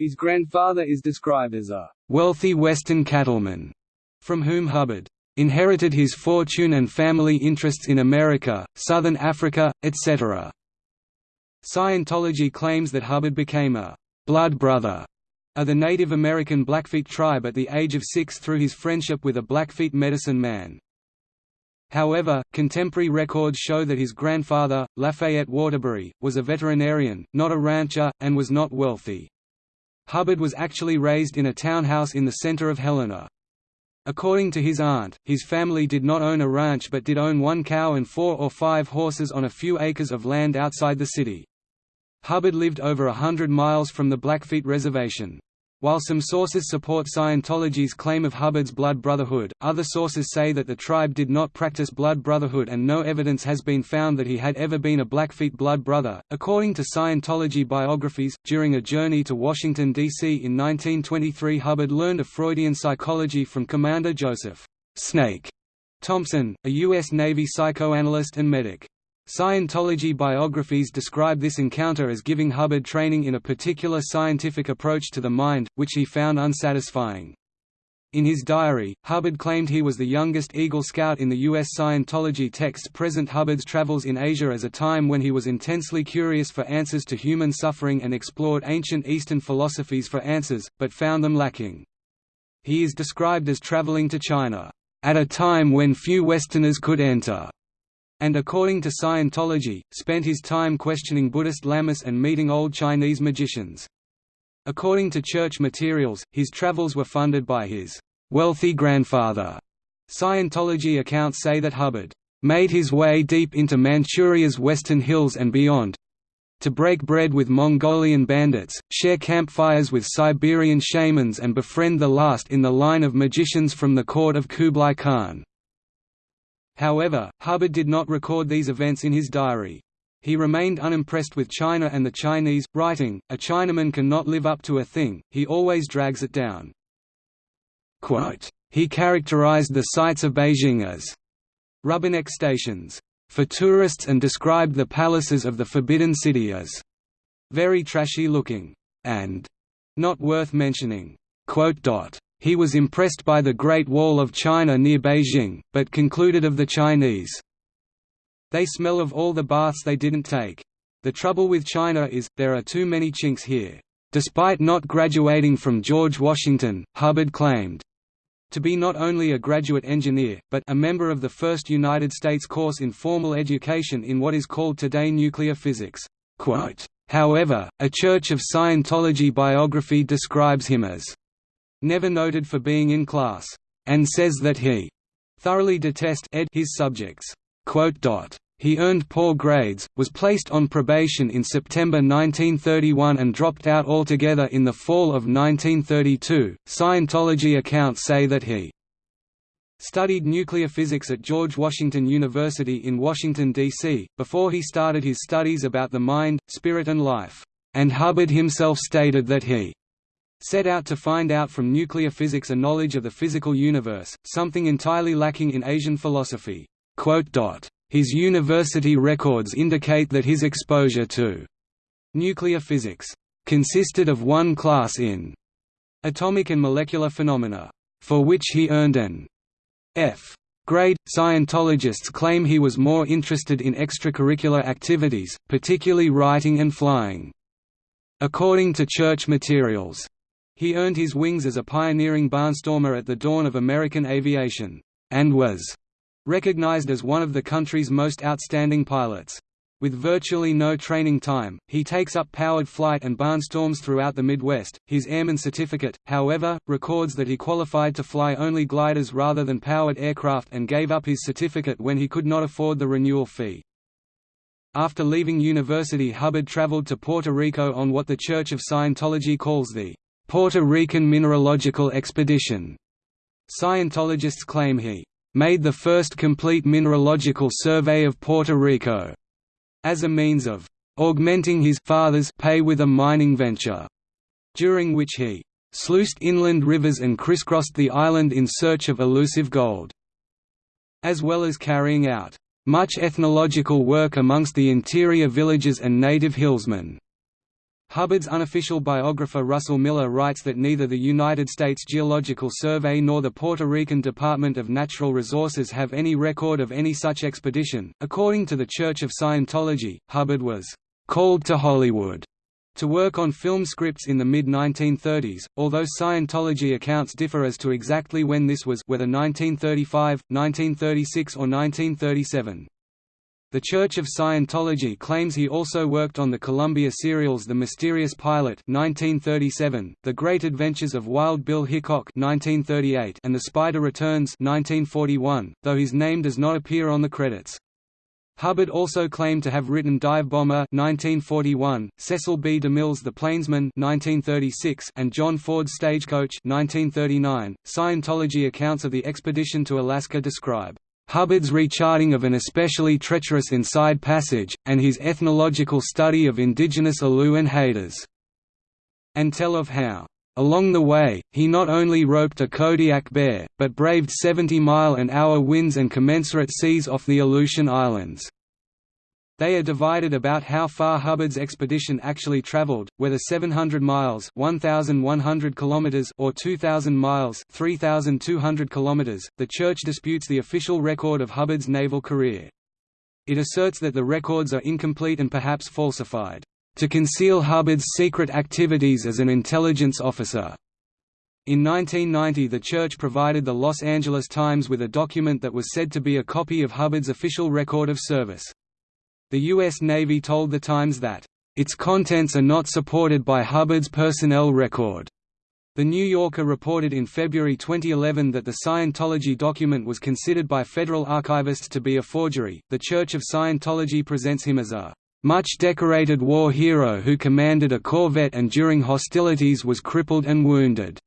His grandfather is described as a wealthy Western cattleman, from whom Hubbard inherited his fortune and family interests in America, Southern Africa, etc. Scientology claims that Hubbard became a blood brother of the Native American Blackfeet tribe at the age of six through his friendship with a Blackfeet medicine man. However, contemporary records show that his grandfather, Lafayette Waterbury, was a veterinarian, not a rancher, and was not wealthy. Hubbard was actually raised in a townhouse in the center of Helena. According to his aunt, his family did not own a ranch but did own one cow and four or five horses on a few acres of land outside the city. Hubbard lived over a hundred miles from the Blackfeet Reservation. While some sources support Scientology's claim of Hubbard's blood brotherhood, other sources say that the tribe did not practice blood brotherhood and no evidence has been found that he had ever been a Blackfeet blood brother. According to Scientology biographies, during a journey to Washington, D.C. in 1923, Hubbard learned of Freudian psychology from Commander Joseph Snake Thompson, a U.S. Navy psychoanalyst and medic. Scientology biographies describe this encounter as giving Hubbard training in a particular scientific approach to the mind, which he found unsatisfying. In his diary, Hubbard claimed he was the youngest Eagle Scout in the U.S. Scientology texts present Hubbard's travels in Asia as a time when he was intensely curious for answers to human suffering and explored ancient Eastern philosophies for answers, but found them lacking. He is described as traveling to China, "...at a time when few Westerners could enter." And according to Scientology, spent his time questioning Buddhist lamas and meeting old Chinese magicians. According to church materials, his travels were funded by his wealthy grandfather. Scientology accounts say that Hubbard made his way deep into Manchuria's western hills and beyond to break bread with Mongolian bandits, share campfires with Siberian shamans and befriend the last in the line of magicians from the court of Kublai Khan. However, Hubbard did not record these events in his diary. He remained unimpressed with China and the Chinese, writing, A Chinaman cannot live up to a thing, he always drags it down. Quote, he characterized the sights of Beijing as rubberneck stations for tourists and described the palaces of the Forbidden City as very trashy looking and not worth mentioning. He was impressed by the Great Wall of China near Beijing, but concluded of the Chinese, they smell of all the baths they didn't take. The trouble with China is, there are too many chinks here. Despite not graduating from George Washington, Hubbard claimed to be not only a graduate engineer, but a member of the first United States course in formal education in what is called today nuclear physics. Quote, However, a Church of Scientology biography describes him as never noted for being in class, and says that he thoroughly detest ed his subjects. He earned poor grades, was placed on probation in September 1931 and dropped out altogether in the fall of 1932. Scientology accounts say that he studied nuclear physics at George Washington University in Washington, D.C., before he started his studies about the mind, spirit and life, and Hubbard himself stated that he set out to find out from nuclear physics a knowledge of the physical universe, something entirely lacking in Asian philosophy. His university records indicate that his exposure to nuclear physics consisted of one class in atomic and molecular phenomena, for which he earned an F grade. Scientologists claim he was more interested in extracurricular activities, particularly writing and flying. According to church materials, he earned his wings as a pioneering barnstormer at the dawn of American aviation, and was recognized as one of the country's most outstanding pilots. With virtually no training time, he takes up powered flight and barnstorms throughout the Midwest. His airman certificate, however, records that he qualified to fly only gliders rather than powered aircraft and gave up his certificate when he could not afford the renewal fee. After leaving university Hubbard traveled to Puerto Rico on what the Church of Scientology calls the Puerto Rican Mineralogical Expedition. Scientologists claim he made the first complete mineralogical survey of Puerto Rico as a means of augmenting his father's pay with a mining venture, during which he sluiced inland rivers and crisscrossed the island in search of elusive gold, as well as carrying out much ethnological work amongst the interior villages and native hillsmen. Hubbard's unofficial biographer Russell Miller writes that neither the United States Geological Survey nor the Puerto Rican Department of Natural Resources have any record of any such expedition. According to the Church of Scientology, Hubbard was called to Hollywood to work on film scripts in the mid-1930s, although Scientology accounts differ as to exactly when this was whether 1935, 1936 or 1937. The Church of Scientology claims he also worked on the Columbia serials The Mysterious Pilot 1937, The Great Adventures of Wild Bill Hickok 1938, and The Spider Returns 1941, though his name does not appear on the credits. Hubbard also claimed to have written Dive Bomber 1941, Cecil B. DeMille's The Plainsman 1936, and John Ford's Stagecoach 1939. Scientology accounts of the expedition to Alaska describe Hubbard's recharting of an especially treacherous inside passage, and his ethnological study of indigenous Alu and. And tell of how, along the way, he not only roped a Kodiak bear, but braved 70-mile-an-hour winds and commensurate seas off the Aleutian Islands. They are divided about how far Hubbard's expedition actually traveled, whether 700 miles (1100 kilometers) or 2000 miles (3200 kilometers). The church disputes the official record of Hubbard's naval career. It asserts that the records are incomplete and perhaps falsified to conceal Hubbard's secret activities as an intelligence officer. In 1990 the church provided the Los Angeles Times with a document that was said to be a copy of Hubbard's official record of service. The U.S. Navy told The Times that, "...its contents are not supported by Hubbard's personnel record." The New Yorker reported in February 2011 that the Scientology document was considered by federal archivists to be a forgery. The Church of Scientology presents him as a much decorated war hero who commanded a corvette and during hostilities was crippled and wounded.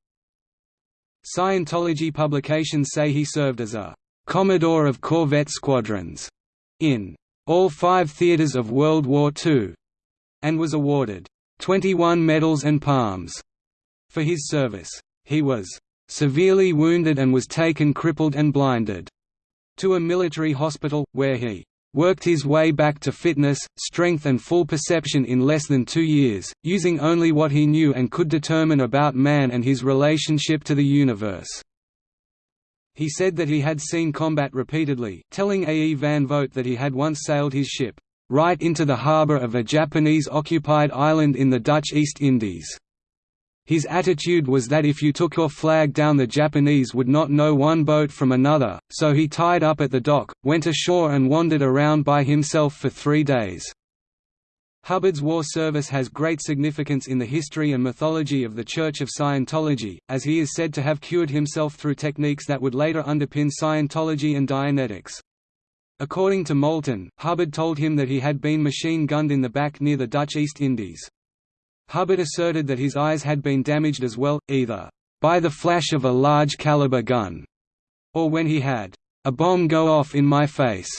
Scientology publications say he served as a Commodore of Corvette Squadrons in all five theaters of World War II, and was awarded 21 medals and palms for his service. He was severely wounded and was taken crippled and blinded to a military hospital, where he worked his way back to fitness, strength and full perception in less than two years, using only what he knew and could determine about man and his relationship to the universe. He said that he had seen combat repeatedly, telling A. E. Van Vogt that he had once sailed his ship, right into the harbour of a Japanese-occupied island in the Dutch East Indies. His attitude was that if you took your flag down the Japanese would not know one boat from another, so he tied up at the dock, went ashore and wandered around by himself for three days. Hubbard's war service has great significance in the history and mythology of the Church of Scientology, as he is said to have cured himself through techniques that would later underpin Scientology and Dianetics. According to Moulton, Hubbard told him that he had been machine-gunned in the back near the Dutch East Indies. Hubbard asserted that his eyes had been damaged as well, either by the flash of a large caliber gun, or when he had a bomb go off in my face.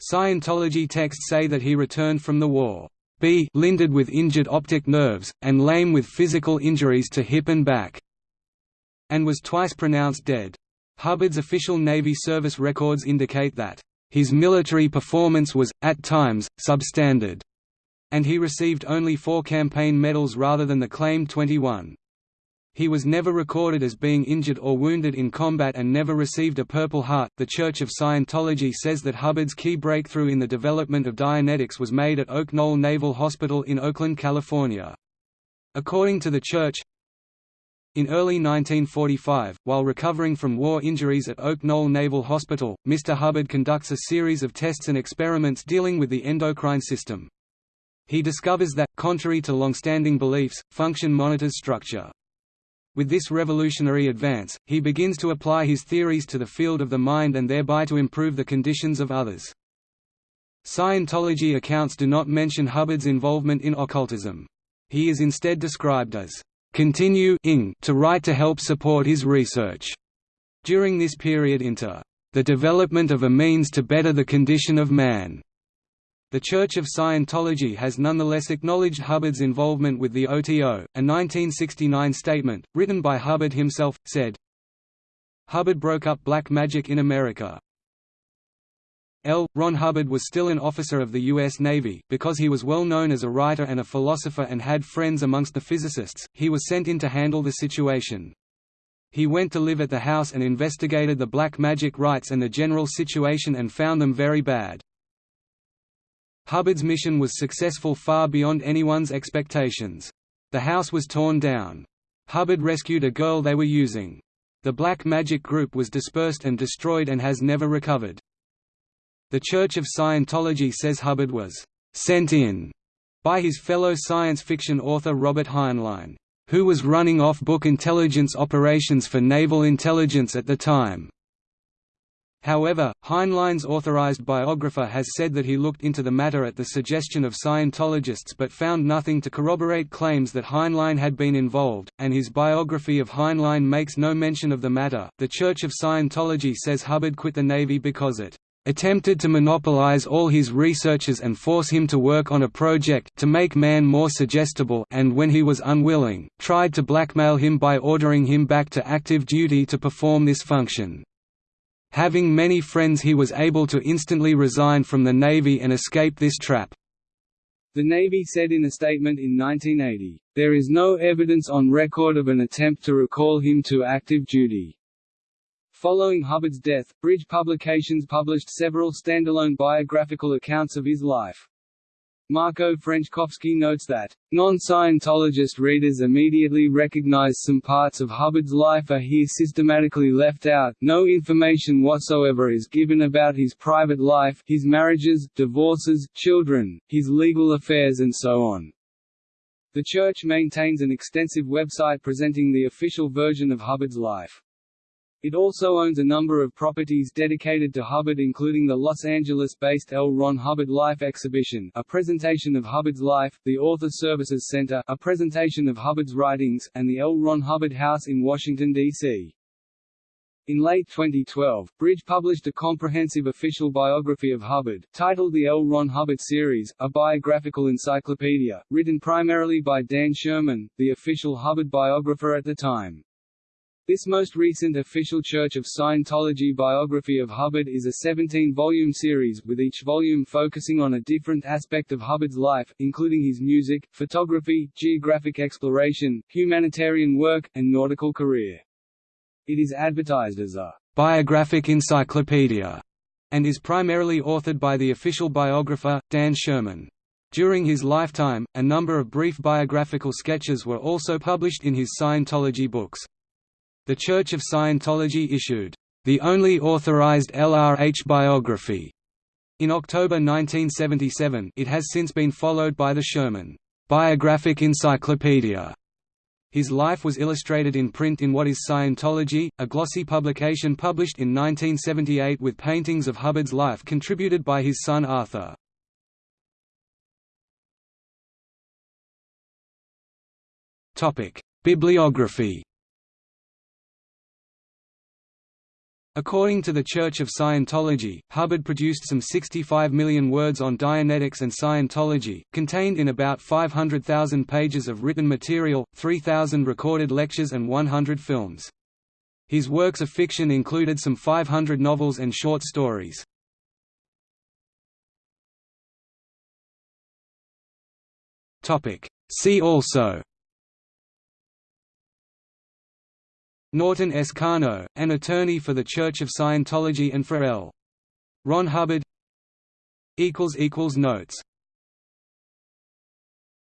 Scientology texts say that he returned from the war b linded with injured optic nerves, and lame with physical injuries to hip and back, and was twice pronounced dead. Hubbard's official Navy service records indicate that his military performance was, at times, substandard, and he received only four campaign medals rather than the claimed 21. He was never recorded as being injured or wounded in combat and never received a Purple Heart. The Church of Scientology says that Hubbard's key breakthrough in the development of Dianetics was made at Oak Knoll Naval Hospital in Oakland, California. According to the Church, in early 1945, while recovering from war injuries at Oak Knoll Naval Hospital, Mr. Hubbard conducts a series of tests and experiments dealing with the endocrine system. He discovers that, contrary to long-standing beliefs, function monitors structure. With this revolutionary advance, he begins to apply his theories to the field of the mind and thereby to improve the conditions of others. Scientology accounts do not mention Hubbard's involvement in occultism. He is instead described as continuing to write to help support his research during this period into the development of a means to better the condition of man. The Church of Scientology has nonetheless acknowledged Hubbard's involvement with the OTO. A 1969 statement, written by Hubbard himself, said, Hubbard broke up black magic in America. L. Ron Hubbard was still an officer of the U.S. Navy, because he was well known as a writer and a philosopher and had friends amongst the physicists, he was sent in to handle the situation. He went to live at the house and investigated the black magic rites and the general situation and found them very bad. Hubbard's mission was successful far beyond anyone's expectations. The house was torn down. Hubbard rescued a girl they were using. The Black Magic Group was dispersed and destroyed and has never recovered. The Church of Scientology says Hubbard was «sent in» by his fellow science fiction author Robert Heinlein, who was running off-book intelligence operations for naval intelligence at the time. However, Heinlein's authorized biographer has said that he looked into the matter at the suggestion of Scientologists but found nothing to corroborate claims that Heinlein had been involved, and his biography of Heinlein makes no mention of the matter. The Church of Scientology says Hubbard quit the Navy because it attempted to monopolize all his researches and force him to work on a project to make man more suggestible and when he was unwilling, tried to blackmail him by ordering him back to active duty to perform this function. Having many friends he was able to instantly resign from the Navy and escape this trap. The Navy said in a statement in 1980, "...there is no evidence on record of an attempt to recall him to active duty." Following Hubbard's death, Bridge Publications published several standalone biographical accounts of his life. Marco Frenschkowski notes that, non-Scientologist readers immediately recognize some parts of Hubbard's life are here systematically left out, no information whatsoever is given about his private life his marriages, divorces, children, his legal affairs and so on. The Church maintains an extensive website presenting the official version of Hubbard's life. It also owns a number of properties dedicated to Hubbard including the Los Angeles-based L. Ron Hubbard Life Exhibition a presentation of Hubbard's life, the Author Services Center a presentation of Hubbard's writings, and the L. Ron Hubbard House in Washington, D.C. In late 2012, Bridge published a comprehensive official biography of Hubbard, titled the L. Ron Hubbard Series, a biographical encyclopedia, written primarily by Dan Sherman, the official Hubbard biographer at the time. This most recent official Church of Scientology biography of Hubbard is a 17-volume series, with each volume focusing on a different aspect of Hubbard's life, including his music, photography, geographic exploration, humanitarian work, and nautical career. It is advertised as a biographic encyclopedia and is primarily authored by the official biographer, Dan Sherman. During his lifetime, a number of brief biographical sketches were also published in his Scientology books. The Church of Scientology issued, "...the only authorized LRH biography." In October 1977 it has since been followed by the Sherman, "...biographic encyclopedia." His life was illustrated in print in What is Scientology, a glossy publication published in 1978 with paintings of Hubbard's life contributed by his son Arthur. Bibliography According to the Church of Scientology, Hubbard produced some 65 million words on Dianetics and Scientology, contained in about 500,000 pages of written material, 3,000 recorded lectures and 100 films. His works of fiction included some 500 novels and short stories. See also Norton S. Karno, an attorney for the Church of Scientology and for L. Ron Hubbard Notes